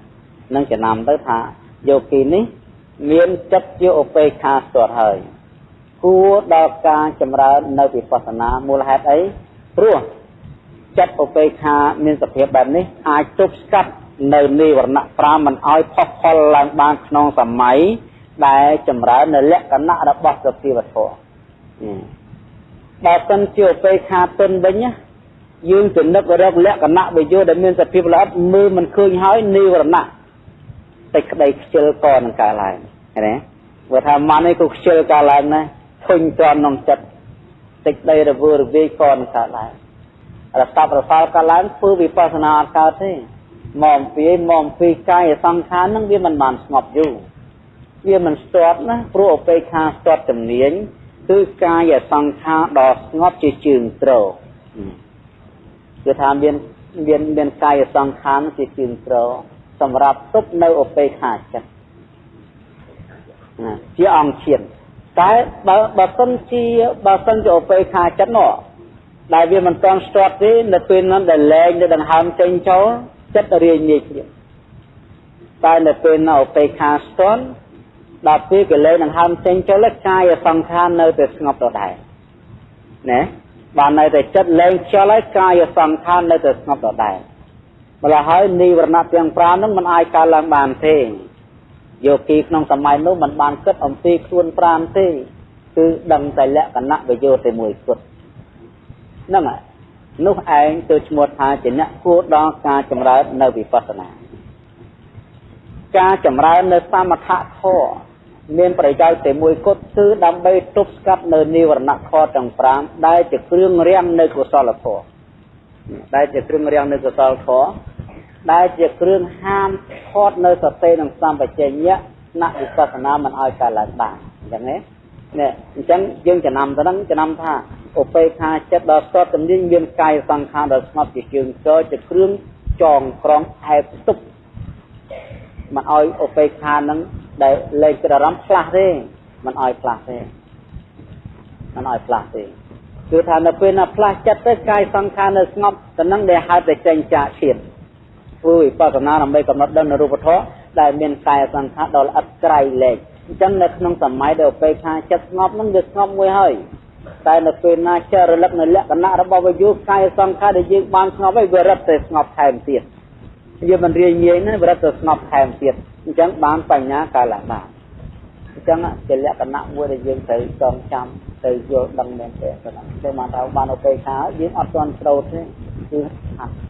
នឹងចំណាំទៅថាយោគីនេះមានចិត្តជាឧបេខាស្ទាត់ហើយគួរដល់ការចម្រើននៅវិបស្សនាមូលហេតុអីព្រោះចិត្តឧបេខាមានសភាពបែបនេះអាចទប់ស្កាត់ នៅនិវរណៈ5មិនឲ្យផុសផុលឡើងបានក្នុងសម័យដែលចម្រើននៅលក្ខណៈរបស់សភាវធម៌បើសិនជាឧបេខាទុនវិញយើងទៅនឹករកលក្ខណៈវិយោដែលមានសភាពល្អិតមើលមិនឃើញហើយនិវរណៈតែក្តីខ្ជិលក៏នឹងកើតឡើងឃើញទេបើថាម៉ាន់នេះក៏ខ្ជិលកើតឡើងណាធុញទ្រាន់ក្នុងចិត្តតិចដីរវើរវាយក៏នឹងកើតឡើងរស័ព្ទរសល់កើតឡើងធ្វើវិបស្សនាអត់កើតទេ មកអំពីមកអំពីកាយសង្ខារនឹងវាមិនបានស្ងប់យូរវាមិនស្ទាត់ណាព្រោះអបេខាស្ទាត់ជំនាញគឺកាយសង្ខារដ៏ស្ងប់ជាជើងត្រគឺថាមានមានមានកាយសង្ខារជាជើងត្រសម្រាប់ទប់នៅអបេខាចិត្តណាជាអង្គឈានតែបើបើសិនជាបើសិនជាអបេខាចិត្តនោះដែលវាមិនទាន់ស្ទាត់ទេនៅពេលนั้นដែលលែងនៅដង្ហើមចេញចូល ចិត្តរាយងាយភ្លាមតែនៅពេលនៅឧបេខាស្ទាន់ដល់ពេលកិលេសនឹងហើមចេញចូលកាយសង្ខារនៅតែស្ងប់ដដែលណាបាននៅតែចិត្តលែងខ្យល់ហើយកាយសង្ខារនៅតែស្ងប់ដដែលម្ល៉េះហើយនិវរណៈទាំង5ហ្នឹងមិនអាចកើតឡើងបានទេយោគីក្នុងសម័យនោះមិនបានគិតអំពីខ្លួន5ទេគឺដឹងតែលក្ខណៈវិយោតែមួយគត់ហ្នឹងហើយ នោះឯងទៅឈ្មោះថាជាអ្នកគួរដល់ការចម្រើននៅវិបស្សនាការចម្រើននៅសមថៈធម៌មានប្រយោជន៍តែមួយគត់គឺដើម្បីទប់ស្កាត់នៅនិវរណៈខទាំង5ដែលជាគ្រឿងរាំងនៅកុសលធម៌ដែលជាគ្រឿងរាំងនៅកុសលធម៌ដែលជាគ្រឿងហាមថតនៅសតិនិងសម្បជញ្ញៈណវិបស្សនាមិនឲ្យកើតឡើងបានអញ្ចឹងទេ នេះអញ្ចឹងយើងចំណាំទៅហ្នឹងចំណាំថាឧបេខាចិត្តដ៏ស្ទាត់ជំនាញមានកាយសង្ខារដ៏ស្ងប់ជាជើងចជាគ្រឿងចងក្រងអែបទប់មិនឲ្យឧបេខានឹងដែលលែងគិតអារម្មណ៍ផ្លាស់ទេមិនឲ្យផ្លាស់ទេមិនឲ្យផ្លាស់ទេគឺថានៅពេលណាផ្លាស់ចិត្តទៅកាយសង្ខារនៅស្ងប់ទៅនឹងដែលហៅតែចេញចាកជាតិធ្វើវិបស្សនាដើម្បីកំណត់ដឹងនៅរូបធម៌ដែលមានកាយសង្ខារដ៏ល្អិតក្រៃលែក អញ្ចឹងនៅក្នុងសម័យដែលពេលខាចិត្តស្ងប់នឹងវាស្ងប់មួយហើយតែនៅពេលណាចេះរលឹកនៅលក្ខណៈរបស់វាយុកាយសង្ខារដែលយើងបានស្ងប់ហើយវារត់ទៅស្ងប់ថែមទៀតយើងមិនរៀនងាយណាវារត់ទៅស្ងប់ថែមទៀតអញ្ចឹងបានបញ្ញាកាលបានអញ្ចឹងជាលក្ខណៈមួយដែលយើងត្រូវចងចាំទៅយល់ដឹងមែនទេប៉ុណ្ណឹងតែមកថាបានឧបេក្ខាយើងអត់ទាន់ត្រូវទេគឺហាត់